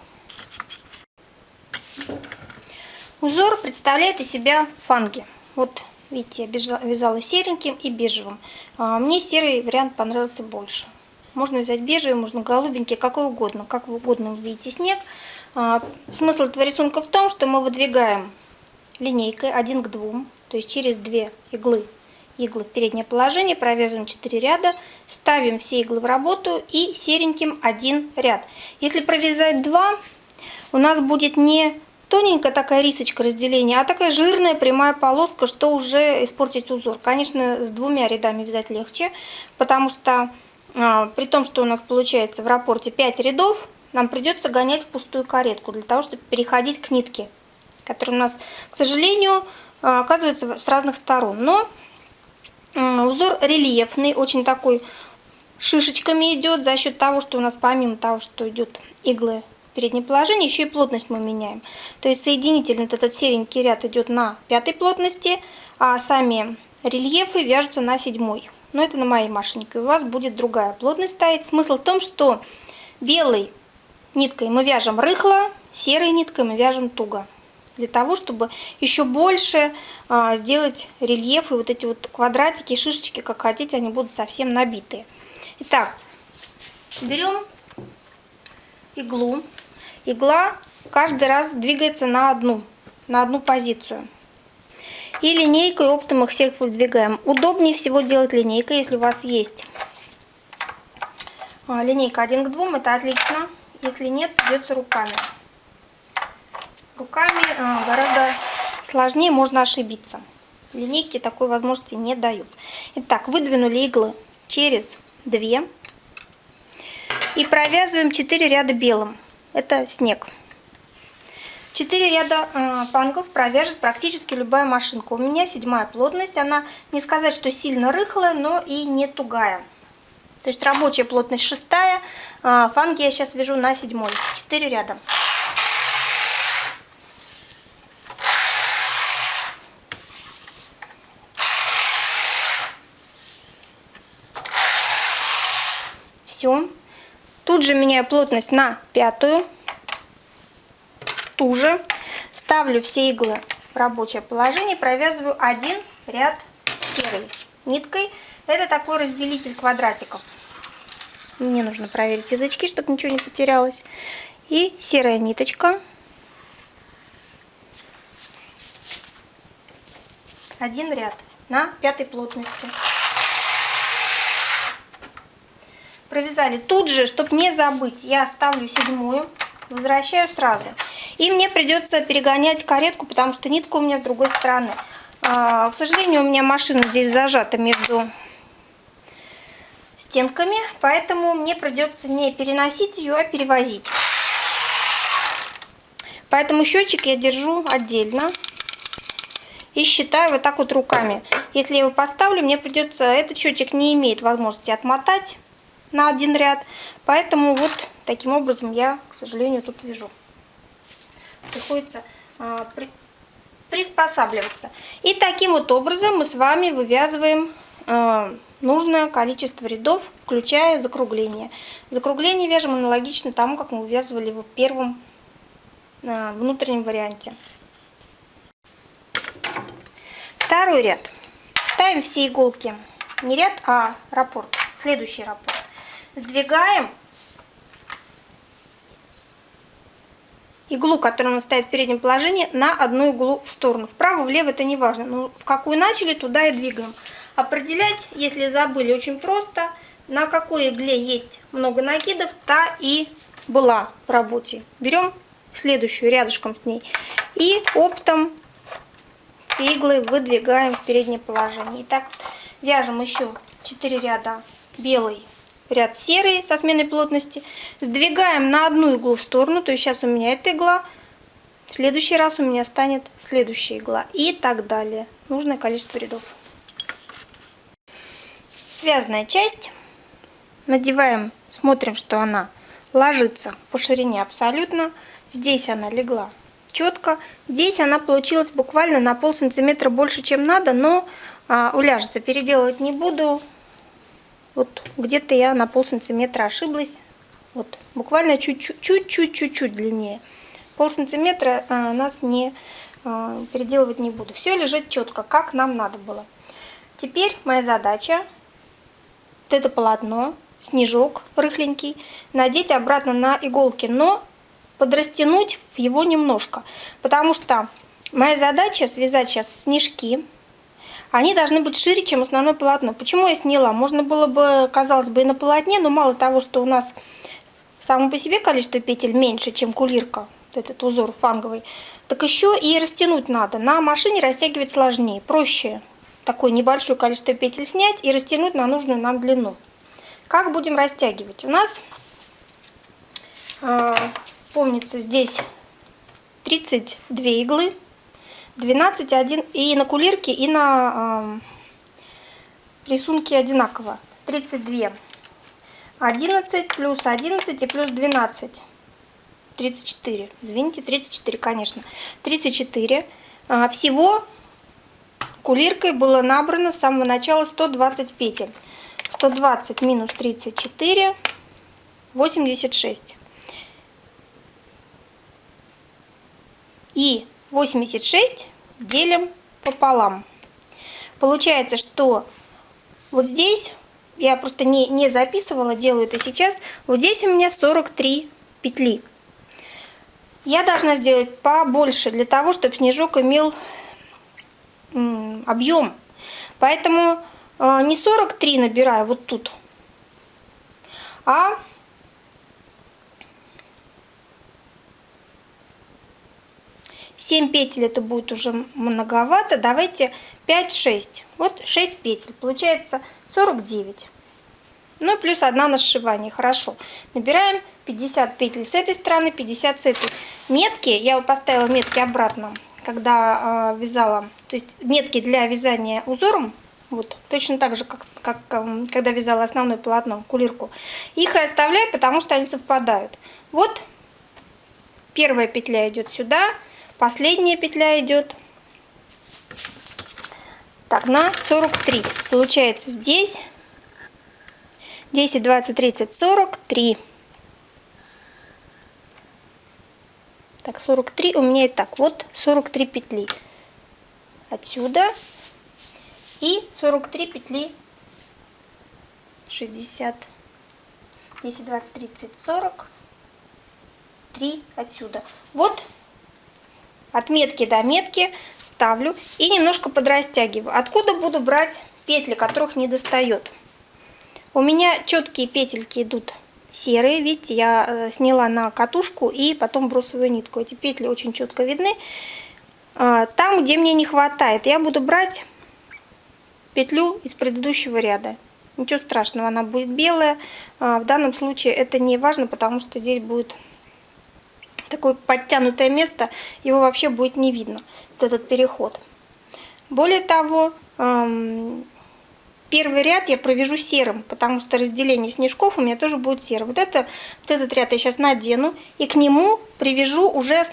S1: Узор представляет из себя фанги. Вот видите, я вязала сереньким и бежевым. А, мне серый вариант понравился больше. Можно взять бежевый, можно голубенький, какой угодно. Как угодно вы видите снег. А, смысл этого рисунка в том, что мы выдвигаем линейкой 1 к 2, то есть через две иглы, иглы в переднее положение, провязываем 4 ряда, ставим все иглы в работу и сереньким один ряд. Если провязать 2, у нас будет не тоненькая такая рисочка разделения, а такая жирная прямая полоска, что уже испортить узор. Конечно, с двумя рядами вязать легче, потому что а, при том, что у нас получается в рапорте 5 рядов, нам придется гонять в пустую каретку для того, чтобы переходить к нитке, которая у нас, к сожалению, а, оказывается с разных сторон. Но узор рельефный, очень такой шишечками идет за счет того, что у нас помимо того, что идет иглы в положение, еще и плотность мы меняем. То есть соединительный вот этот серенький ряд идет на пятой плотности, а сами рельефы вяжутся на седьмой. Но это на моей машинке. У вас будет другая плотность стоять. Смысл в том, что белый ниткой мы вяжем рыхло, серой ниткой мы вяжем туго. Для того, чтобы еще больше а, сделать рельеф и вот эти вот квадратики, шишечки, как хотите, они будут совсем набитые. Итак, берем иглу. Игла каждый раз двигается на одну, на одну позицию. И линейкой оптом их всех выдвигаем. Удобнее всего делать линейкой, если у вас есть а, линейка 1 к 2, это отлично. Если нет, придется руками. Руками а, гораздо сложнее, можно ошибиться. Линейки такой возможности не дают. Итак, выдвинули иглы через 2 и провязываем 4 ряда белым. Это снег. 4 ряда э, фангов провяжет практически любая машинка. У меня седьмая плотность. Она не сказать, что сильно рыхлая, но и не тугая. То есть рабочая плотность шестая, а фанги я сейчас вяжу на седьмой. Четыре ряда. Все. Тут же меняю плотность на пятую. Ту же. Ставлю все иглы в рабочее положение. Провязываю один ряд серой ниткой. Это такой разделитель квадратиков. Мне нужно проверить язычки, чтобы ничего не потерялось. И серая ниточка. один ряд на пятой плотности. Провязали тут же, чтобы не забыть, я ставлю седьмую, возвращаю сразу. И мне придется перегонять каретку, потому что нитка у меня с другой стороны. А, к сожалению, у меня машина здесь зажата между стенками, поэтому мне придется не переносить ее, а перевозить. Поэтому счетчик я держу отдельно и считаю вот так вот руками. Если я его поставлю, мне придется, этот счетчик не имеет возможности отмотать на один ряд, поэтому вот таким образом я, к сожалению, тут вяжу. Приходится а, при, приспосабливаться. И таким вот образом мы с вами вывязываем нужное количество рядов, включая закругление. Закругление вяжем аналогично тому, как мы вывязывали в первом а, внутреннем варианте. Второй ряд. Ставим все иголки, не ряд, а раппорт, следующий раппорт. Сдвигаем иглу, которая у нас стоит в переднем положении, на одну иглу в сторону. Вправо, влево это не важно. Но в какую начали, туда и двигаем. Определять, если забыли, очень просто. На какой игле есть много накидов, та и была в работе. Берем следующую рядышком с ней. И оптом иглы выдвигаем в переднее положение. Итак, вяжем еще 4 ряда белый, ряд серый со сменой плотности. Сдвигаем на одну иглу в сторону, то есть сейчас у меня эта игла, в следующий раз у меня станет следующая игла и так далее. Нужное количество рядов связанная часть. Надеваем, смотрим, что она ложится по ширине абсолютно. Здесь она легла четко. Здесь она получилась буквально на пол сантиметра больше, чем надо, но а, уляжется. Переделывать не буду. Вот где-то я на пол сантиметра ошиблась. Вот буквально чуть-чуть-чуть-чуть длиннее. Пол сантиметра а, нас не а, переделывать не буду. Все лежит четко, как нам надо было. Теперь моя задача вот это полотно, снежок рыхленький, надеть обратно на иголки, но подрастянуть его немножко, потому что моя задача связать сейчас снежки, они должны быть шире, чем основное полотно. Почему я сняла? Можно было бы, казалось бы, и на полотне, но мало того, что у нас само по себе количество петель меньше, чем кулирка, этот узор фанговый, так еще и растянуть надо. На машине растягивать сложнее, проще такое небольшое количество петель снять и растянуть на нужную нам длину. Как будем растягивать? У нас, э, помнится, здесь 32 иглы, 12, 1, и на кулирке, и на рисунке одинаково. 32. 11 плюс 11 и плюс 12. 34. Извините, 34, конечно. 34. А, всего Кулиркой было набрано с самого начала 120 петель. 120 минус 34, 86. И 86 делим пополам. Получается, что вот здесь, я просто не, не записывала, делаю это сейчас, вот здесь у меня 43 петли. Я должна сделать побольше для того, чтобы снежок имел объем. Поэтому э, не 43 набираю вот тут, а семь петель это будет уже многовато. Давайте 5-6. Вот 6 петель. Получается 49. Ну, плюс одна на сшивание. Хорошо. Набираем 50 петель с этой стороны, 50 с этой. Метки, я поставила метки обратно когда э, вязала, то есть метки для вязания узором, вот, точно так же, как, как э, когда вязала основное полотно, кулирку, их и оставляю, потому что они совпадают. Вот первая петля идет сюда, последняя петля идет так, на 43. Получается здесь 10, 20, 30, 43. Так, 43 у меня и так. Вот 43 петли. Отсюда. И 43 петли 60. 10, 20, 30, 40. 3 отсюда. Вот отметки до метки ставлю и немножко подрастягиваю. Откуда буду брать петли, которых не достает? У меня четкие петельки идут серые. Видите, я э, сняла на катушку и потом бросовую нитку. Эти петли очень четко видны. А, там, где мне не хватает, я буду брать петлю из предыдущего ряда. Ничего страшного, она будет белая. А, в данном случае это не важно, потому что здесь будет такое подтянутое место, его вообще будет не видно, вот этот переход. Более того, первый ряд я провяжу серым, потому что разделение снежков у меня тоже будет серым. Вот, это, вот этот ряд я сейчас надену и к нему привяжу уже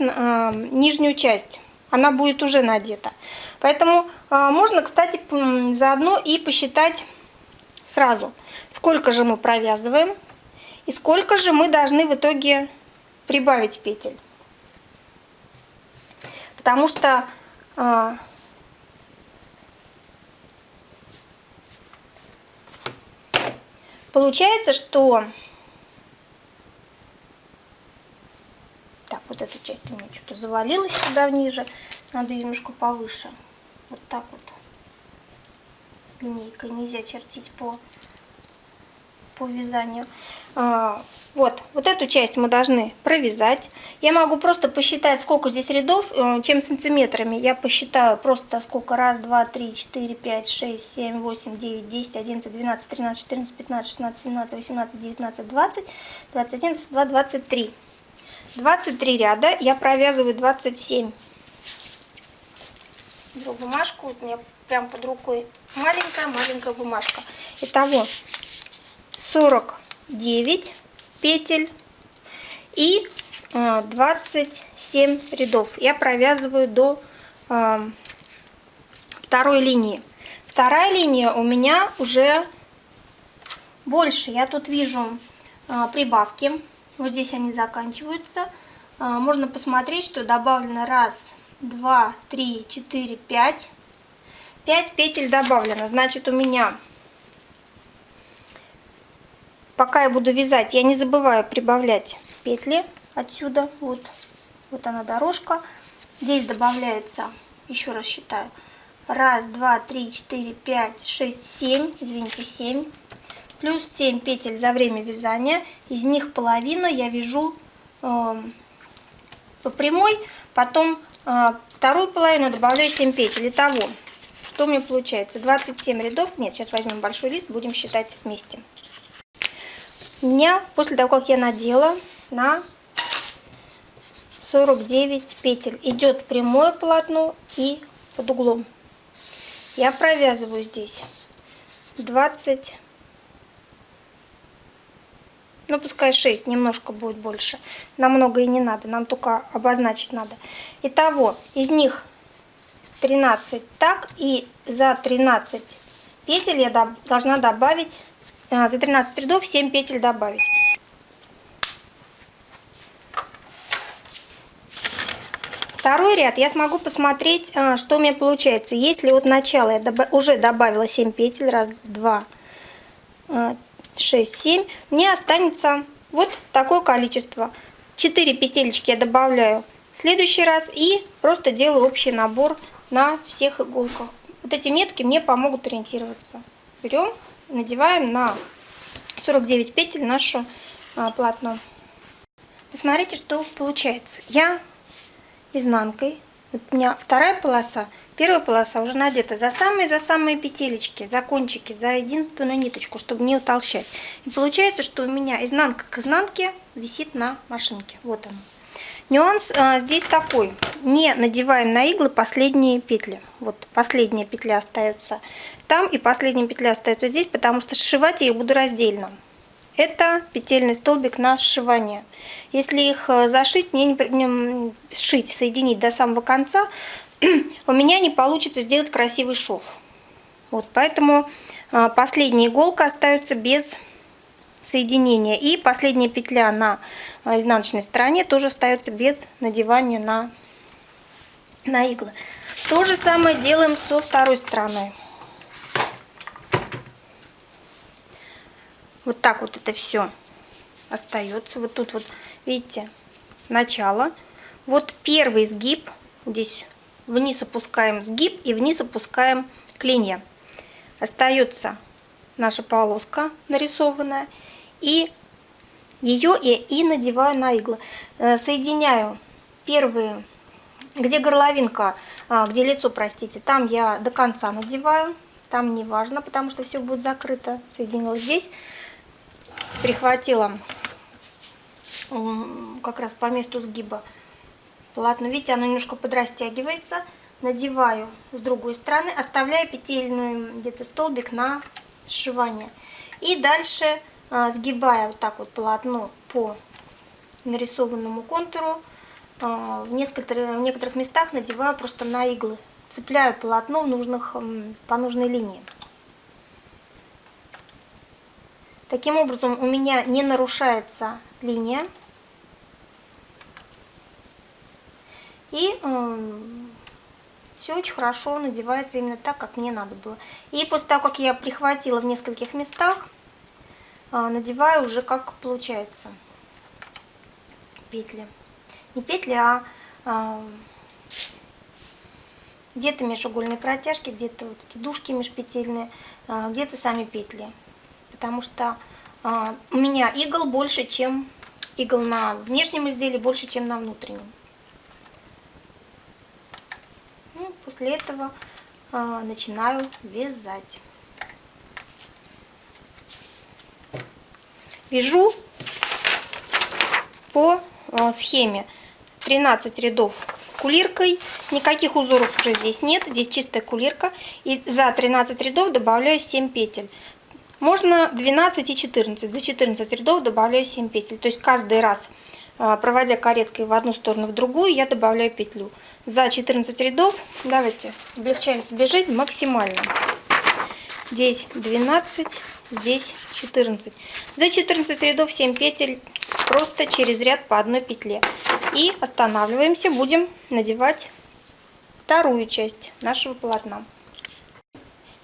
S1: нижнюю часть. Она будет уже надета. Поэтому а, можно, кстати, заодно и посчитать сразу, сколько же мы провязываем и сколько же мы должны в итоге прибавить петель. Потому что а, получается, что так, вот эта часть у меня что-то завалилась сюда ниже. Надо немножко повыше. Вот так вот. Линейкой нельзя чертить по, по вязанию. А, вот, вот эту часть мы должны провязать. Я могу просто посчитать, сколько здесь рядов, э, чем сантиметрами. Я посчитаю просто сколько. Раз, два, три, четыре, пять, шесть, семь, восемь, девять, десять, одиннадцать, двенадцать, тринадцать, четырнадцать, пятнадцать, шестнадцать, семнадцать, восемнадцать, девятнадцать, двадцать, двадцать один, двадцать два, двадцать три. 23 ряда, я провязываю 27. Беру бумажку, вот у меня прям под рукой маленькая-маленькая бумажка. Итого 49 петель и 27 э, рядов. Я провязываю до э, второй линии. Вторая линия у меня уже больше. Я тут вижу э, прибавки. Вот здесь они заканчиваются. Можно посмотреть, что добавлено раз, два, три, четыре, пять. Пять петель добавлено. Значит, у меня пока я буду вязать, я не забываю прибавлять петли отсюда. Вот, вот она дорожка. Здесь добавляется, еще раз считаю, раз, два, три, четыре, пять, шесть, семь, извините, семь. Плюс 7 петель за время вязания. Из них половину я вяжу э, по прямой, потом э, вторую половину добавляю 7 петель. Итого, что у меня получается? 27 рядов. Нет, сейчас возьмем большой лист, будем считать вместе. Меня после того, как я надела на 49 петель, идет прямое полотно и под углом. Я провязываю здесь 20, ну пускай 6, немножко будет больше. Намного и не надо, нам только обозначить надо. Итого, из них 13 так, и за 13 петель я должна добавить за 13 рядов 7 петель добавить. Второй ряд я смогу посмотреть, а, что у меня получается. Если от начала я уже добавила 7 петель, раз, два, 6, а, 7, мне останется вот такое количество. 4 петелечки я добавляю в следующий раз и просто делаю общий набор на всех иголках. Вот эти метки мне помогут ориентироваться. Берем надеваем на 49 петель наше а, полотно. Посмотрите, что получается. Я изнанкой, вот у меня вторая полоса, первая полоса уже надета за самые-за самые петелечки, за кончики, за единственную ниточку, чтобы не утолщать. И получается, что у меня изнанка к изнанке висит на машинке. Вот он. Нюанс а, здесь такой. Не надеваем на иглы последние петли. Вот последняя петля остается там и последняя петля остается здесь, потому что сшивать я их буду раздельно. Это петельный столбик на сшивание. Если их э, зашить, мне не, не сшить, соединить до самого конца, у меня не получится сделать красивый шов. Вот, поэтому а, последняя иголка остается без соединения. И последняя петля на а, изнаночной стороне тоже остается без надевания на, на иглы. То же самое делаем со второй стороной. Вот так вот это все остается. Вот тут вот, видите, начало. Вот первый сгиб, здесь вниз опускаем сгиб и вниз опускаем клинья. Остается наша полоска нарисованная. И ее и, и надеваю на иглы. Э, соединяю первые, где горловинка, а, где лицо, простите, там я до конца надеваю. Там не важно, потому что все будет закрыто. Соединила здесь. Прихватила как раз по месту сгиба полотно. Видите, оно немножко подрастягивается. Надеваю с другой стороны, оставляя петельную где-то столбик на сшивание. И дальше сгибая вот так вот полотно по нарисованному контуру, а, в некоторых, в некоторых местах надеваю просто на иглы. Цепляю полотно в нужных, по нужной линии. Таким образом у меня не нарушается линия. И э, все очень хорошо надевается именно так, как мне надо было. И после того, как я прихватила в нескольких местах, надеваю уже как получается петли. Не петли, а э, где-то межугольные протяжки, где-то вот эти дужки межпетельные, э, где-то сами петли. Потому что у меня игл больше, чем игл на внешнем изделии, больше, чем на внутреннем. После этого а, начинаю вязать. Вяжу по а, схеме 13 рядов кулиркой. Никаких узоров уже здесь нет, здесь чистая кулирка. И за 13 рядов добавляю 7 петель. Можно 12 и 14. За 14 рядов добавляю 7 петель. То есть каждый раз, а, проводя кареткой в одну сторону, в другую, я добавляю петлю за 14 рядов. Давайте облегчаем себе жизнь максимально. Здесь 12, здесь 14. За 14 рядов 7 петель просто через ряд по одной петле. И останавливаемся, будем надевать вторую часть нашего полотна.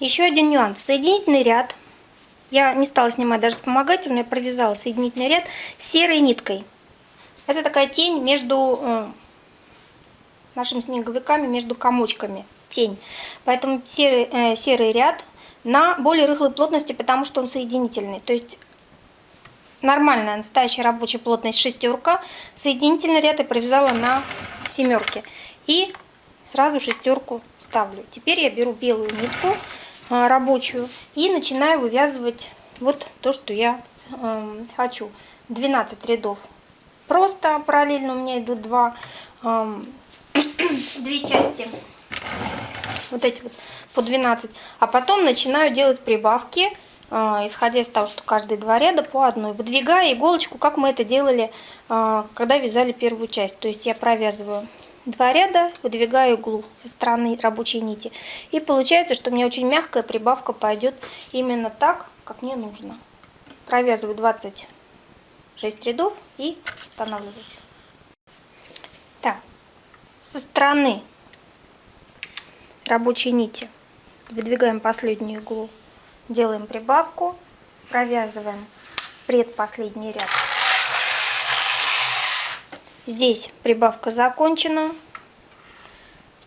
S1: Еще один нюанс. Соединительный ряд. Я не стала снимать даже вспомогательную, я провязала соединительный ряд серой ниткой. Это такая тень между э, нашими снеговиками между комочками, тень. Поэтому серый, э, серый ряд на более рыхлой плотности, потому что он соединительный. То есть нормальная настоящая рабочая плотность шестерка, соединительный ряд я провязала на семерке. И сразу шестерку ставлю. Теперь я беру белую нитку э, рабочую и начинаю вывязывать вот то, что я э, хочу. 12 рядов. Просто параллельно у меня идут два э, две части, вот эти вот по 12, а потом начинаю делать прибавки, а, исходя из того, что каждые два ряда по одной, выдвигая иголочку, как мы это делали, а, когда вязали первую часть. То есть я провязываю два ряда, выдвигаю иглу со стороны рабочей нити. И получается, что мне очень мягкая прибавка пойдет именно так, как мне нужно. Провязываю 26 рядов и останавливаю со стороны рабочей нити выдвигаем последнюю иглу, делаем прибавку, провязываем предпоследний ряд. Здесь прибавка закончена.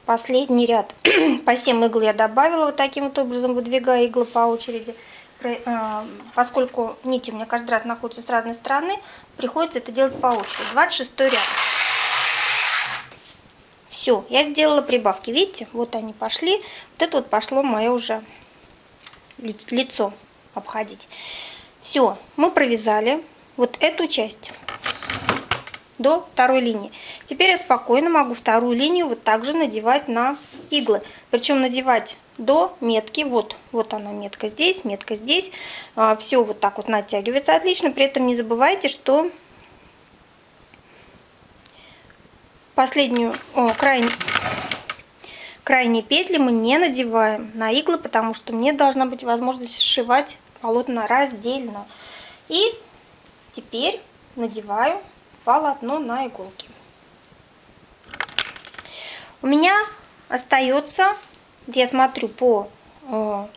S1: Последний ряд. По 7 игл я добавила вот таким вот образом, выдвигая иглы по очереди. Э, поскольку нити у меня каждый раз находятся с разной стороны, приходится это делать по очереди. 26 ряд. Все, я сделала прибавки. Видите, вот они пошли. Вот это вот пошло мое уже лицо обходить. Все, мы провязали вот эту часть до второй линии. Теперь я спокойно могу вторую линию вот также надевать на иглы. Причем надевать до метки. Вот, вот она метка здесь, метка здесь. А, Все вот так вот натягивается отлично. При этом не забывайте, что последнюю, о, крайнюю, крайние петли мы не надеваем на иглы, потому что мне должна быть возможность сшивать полотна раздельно. И теперь надеваю полотно на иголки. У меня остается, я смотрю по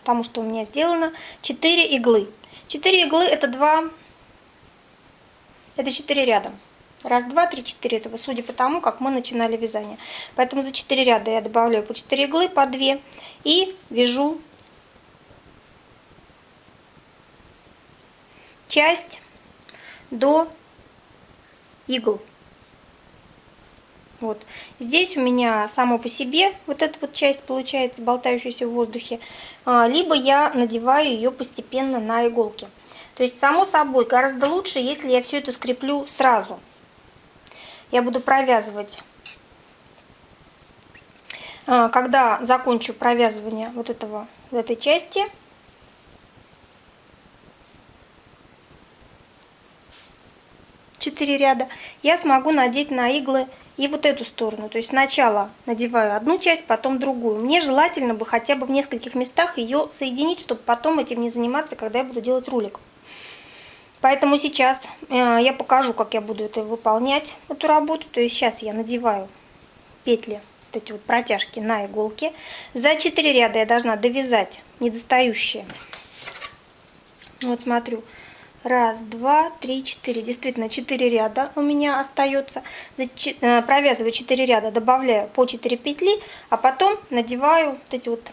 S1: тому, что у меня сделано, 4 иглы. 4 иглы это 2, это 4 ряда. Раз, два, три, четыре. Это судя по тому, как мы начинали вязание. Поэтому за 4 ряда я добавляю по 4 иглы, по 2. И вяжу часть до игл. Вот. Здесь у меня само по себе вот эта вот часть получается, болтающаяся в воздухе. А, либо я надеваю ее постепенно на иголки. То есть, само собой, гораздо лучше, если я все это скреплю сразу. Я буду провязывать, а, когда закончу провязывание вот этого, вот этой части, четыре ряда, я смогу надеть на иглы и вот эту сторону. То есть сначала надеваю одну часть, потом другую. Мне желательно бы хотя бы в нескольких местах ее соединить, чтобы потом этим не заниматься, когда я буду делать рулик. Поэтому сейчас э, я покажу, как я буду это выполнять, эту работу. То есть сейчас я надеваю петли, вот эти вот протяжки на иголке. За 4 ряда я должна довязать недостающие. Вот смотрю. Раз, два, три, четыре. Действительно, четыре ряда у меня остается. Э, провязываю 4 ряда, добавляю по 4 петли, а потом надеваю вот эти вот,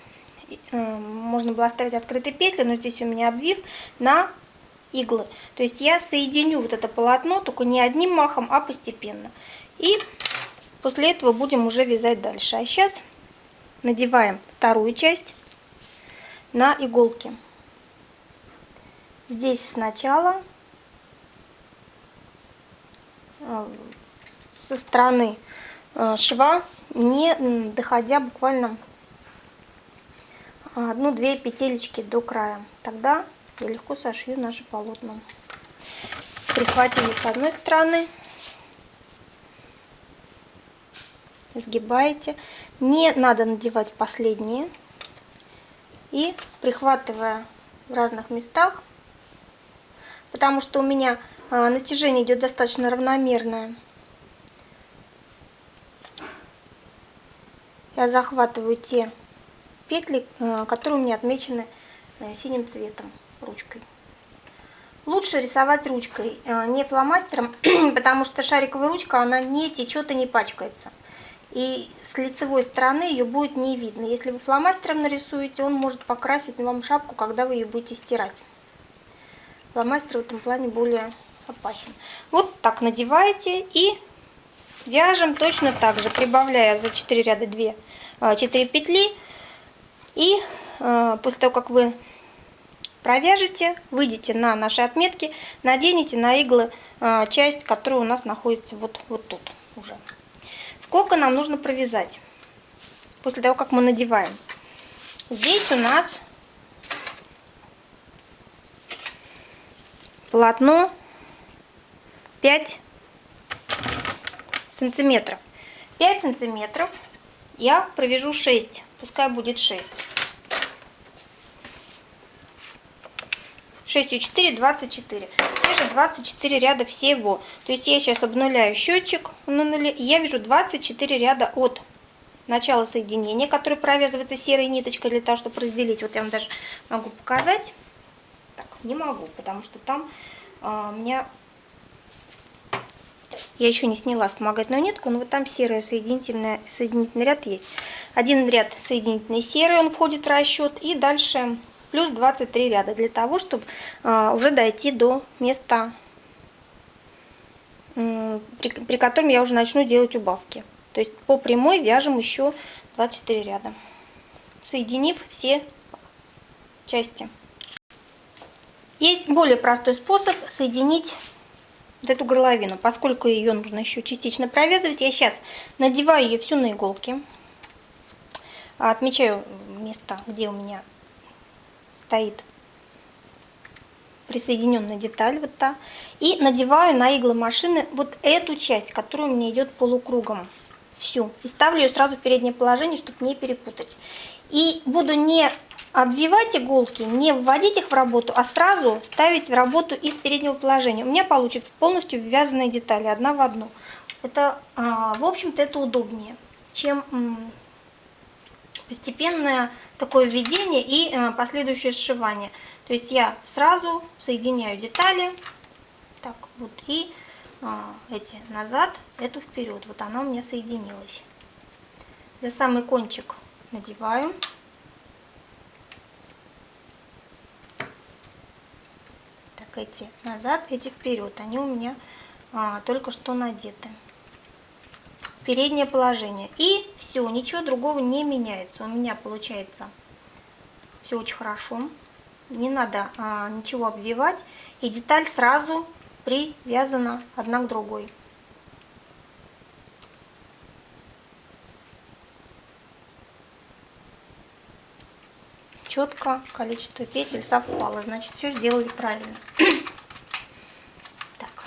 S1: э, можно было оставить открытые петли, но здесь у меня обвив, на иглы. То есть я соединю вот это полотно, только не одним махом, а постепенно. И после этого будем уже вязать дальше. А сейчас надеваем вторую часть на иголки здесь сначала э, со стороны э, шва, не доходя буквально одну-две петелечки до края. Тогда я легко сошью наше полотно. Прихватили с одной стороны, сгибаете. Не надо надевать последние. И прихватывая в разных местах, потому что у меня а, натяжение идет достаточно равномерное. Я захватываю те петли, а, которые у меня отмечены э, синим цветом ручкой. Лучше рисовать ручкой, а, не фломастером, потому что шариковая ручка, она не течет и не пачкается. И с лицевой стороны ее будет не видно. Если вы фломастером нарисуете, он может покрасить вам шапку, когда вы ее будете стирать. Фломастер в этом плане более опасен. Вот так надеваете и вяжем точно так же, прибавляя за 4 ряда 2, 4 а, петли. И а, после того, как вы провяжете, выйдете на наши отметки, наденете на иглы а, часть, которая у нас находится вот, вот тут уже. Сколько нам нужно провязать после того, как мы надеваем? Здесь у нас полотно 5 сантиметров. 5 сантиметров я провяжу 6, пускай будет 6. 6 4, 24. Те же 24 ряда всего. То есть я сейчас обнуляю счетчик на нуле, и я вяжу 24 ряда от начала соединения, который провязывается серой ниточкой для того, чтобы разделить. Вот я вам даже могу показать не могу, потому что там а, у меня... Я еще не сняла вспомогательную нитку, но вот там серый соединительный, соединительный ряд есть. Один ряд соединительный серый, он входит в расчет. И дальше плюс 23 ряда для того, чтобы а, уже дойти до места, при, при котором я уже начну делать убавки. То есть по прямой вяжем еще 24 ряда, соединив все части. Есть более простой способ соединить вот эту горловину. Поскольку ее нужно еще частично провязывать, я сейчас надеваю ее всю на иголки. Отмечаю место, где у меня стоит присоединенная деталь, вот та. И надеваю на иглы машины вот эту часть, которая у меня идет полукругом. Всю. И ставлю ее сразу в переднее положение, чтобы не перепутать. И буду не обвивать иголки, не вводить их в работу, а сразу ставить в работу из переднего положения. У меня получится полностью ввязанные детали, одна в одну. Это, а, в общем-то, это удобнее, чем постепенное такое введение и э, последующее сшивание. То есть я сразу соединяю детали, так вот, и а, эти назад, эту вперед. Вот она у меня соединилась. За самый кончик надеваю. Так, эти назад, эти вперед. Они у меня а, только что надеты. Переднее положение. И все, ничего другого не меняется. У меня получается все очень хорошо. Не надо а, ничего обвивать. И деталь сразу привязана одна к другой. четко количество петель совпало. Значит, все сделали правильно. так.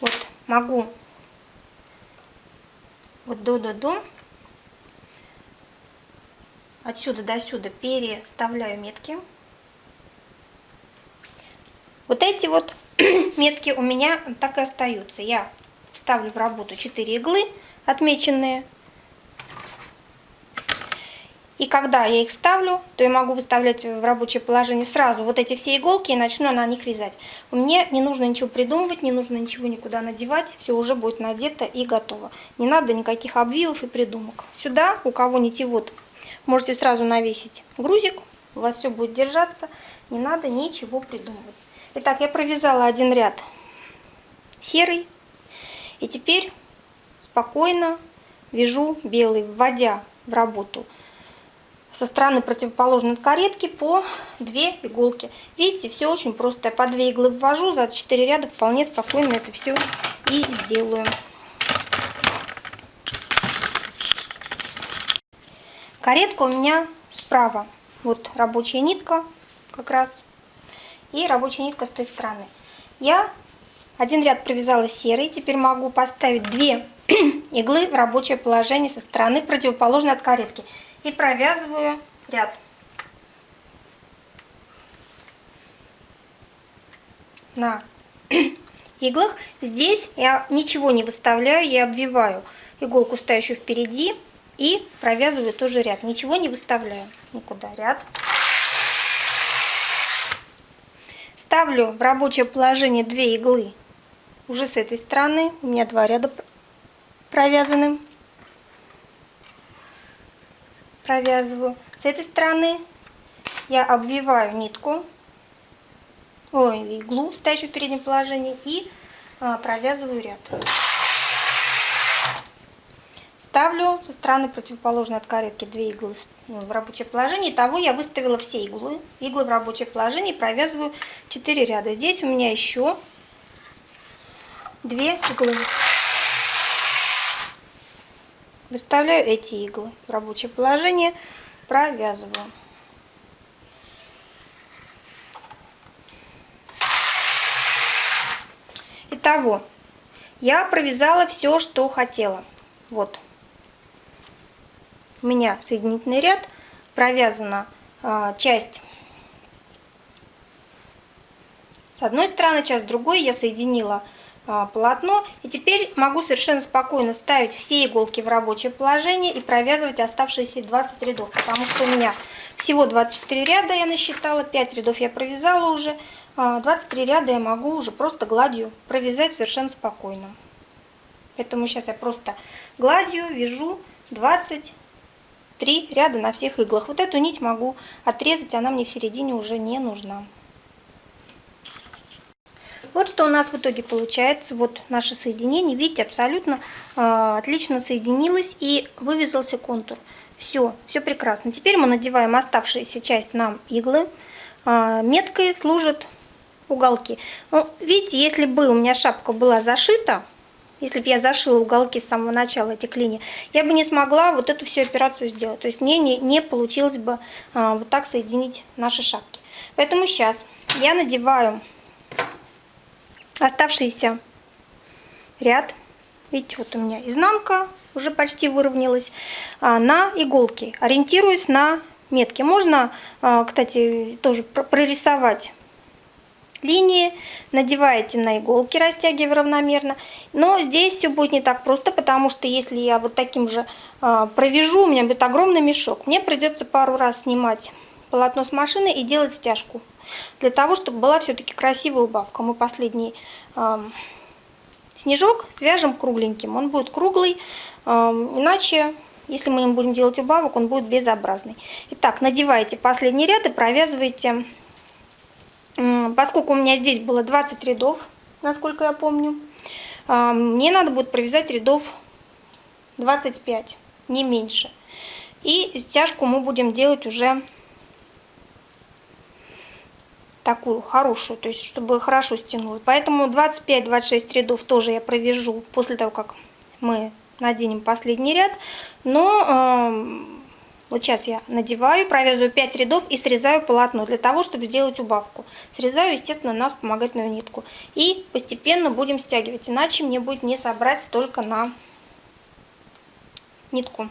S1: Вот могу вот до-до-до отсюда до сюда переставляю метки. Вот эти вот метки у меня так и остаются. Я ставлю в работу 4 иглы отмеченные и когда я их ставлю, то я могу выставлять в рабочее положение сразу вот эти все иголки и начну на них вязать. Мне не нужно ничего придумывать, не нужно ничего никуда надевать, все уже будет надето и готово. Не надо никаких обвивов и придумок. Сюда, у кого нитевод, можете сразу навесить грузик, у вас все будет держаться, не надо ничего придумывать. Итак, я провязала один ряд серый, и теперь спокойно вяжу белый, вводя в работу со стороны противоположной от каретки по 2 иголки. Видите, все очень просто. Я по 2 иглы ввожу, за 4 ряда вполне спокойно это все и сделаю. Каретка у меня справа. Вот рабочая нитка как раз. И рабочая нитка с той стороны. Я один ряд провязала серый. Теперь могу поставить 2 иглы в рабочее положение со стороны противоположной от каретки и провязываю ряд. На иглах. Здесь я ничего не выставляю, я обвиваю иголку, стоящую впереди, и провязываю тоже ряд. Ничего не выставляю никуда. Ряд. Ставлю в рабочее положение две иглы уже с этой стороны. У меня два ряда провязаны провязываю. С этой стороны я обвиваю нитку, ой, иглу, стоящую в переднем положении, и а, провязываю ряд. Ставлю со стороны противоположной от каретки две иглы ну, в рабочее положение. Итого я выставила все иглы, иглы в рабочее положение и провязываю 4 ряда. Здесь у меня еще две иглы. Выставляю эти иглы в рабочее положение, провязываю. Итого, я провязала все, что хотела. Вот. У меня соединительный ряд, провязана э, часть с одной стороны, часть с другой. Я соединила полотно. И теперь могу совершенно спокойно ставить все иголки в рабочее положение и провязывать оставшиеся 20 рядов, потому что у меня всего 24 ряда я насчитала, 5 рядов я провязала уже, 23 а, ряда я могу уже просто гладью провязать совершенно спокойно. Поэтому сейчас я просто гладью вяжу 23 ряда на всех иглах. Вот эту нить могу отрезать, она мне в середине уже не нужна. Вот что у нас в итоге получается. Вот наше соединение. Видите, абсолютно э, отлично соединилось и вывязался контур. Все, все прекрасно. Теперь мы надеваем оставшуюся часть нам иглы. Э, меткой служат уголки. Ну, видите, если бы у меня шапка была зашита, если бы я зашила уголки с самого начала этих линий, я бы не смогла вот эту всю операцию сделать. То есть мне не, не получилось бы а, вот так соединить наши шапки. Поэтому сейчас я надеваю оставшийся ряд, видите, вот у меня изнанка уже почти выровнялась, а, на иголки. Ориентируюсь на метки. Можно, а, кстати, тоже прорисовать линии, надеваете на иголки, растягивая равномерно. Но здесь все будет не так просто, потому что если я вот таким же а, провяжу, у меня будет огромный мешок. Мне придется пару раз снимать полотно с машины и делать стяжку. Для того, чтобы была все-таки красивая убавка. Мы последний э, снежок свяжем кругленьким. Он будет круглый, э, иначе, если мы им будем делать убавок, он будет безобразный. Итак, надевайте последний ряд и провязывайте. Э, поскольку у меня здесь было 20 рядов, насколько я помню, э, мне надо будет провязать рядов 25, не меньше. И стяжку мы будем делать уже такую хорошую, то есть чтобы хорошо стянуло. Поэтому 25-26 рядов тоже я провяжу после того, как мы наденем последний ряд. Но э, вот сейчас я надеваю, провязываю 5 рядов и срезаю полотно для того, чтобы сделать убавку. Срезаю, естественно, на вспомогательную нитку. И постепенно будем стягивать, иначе мне будет не собрать только на нитку.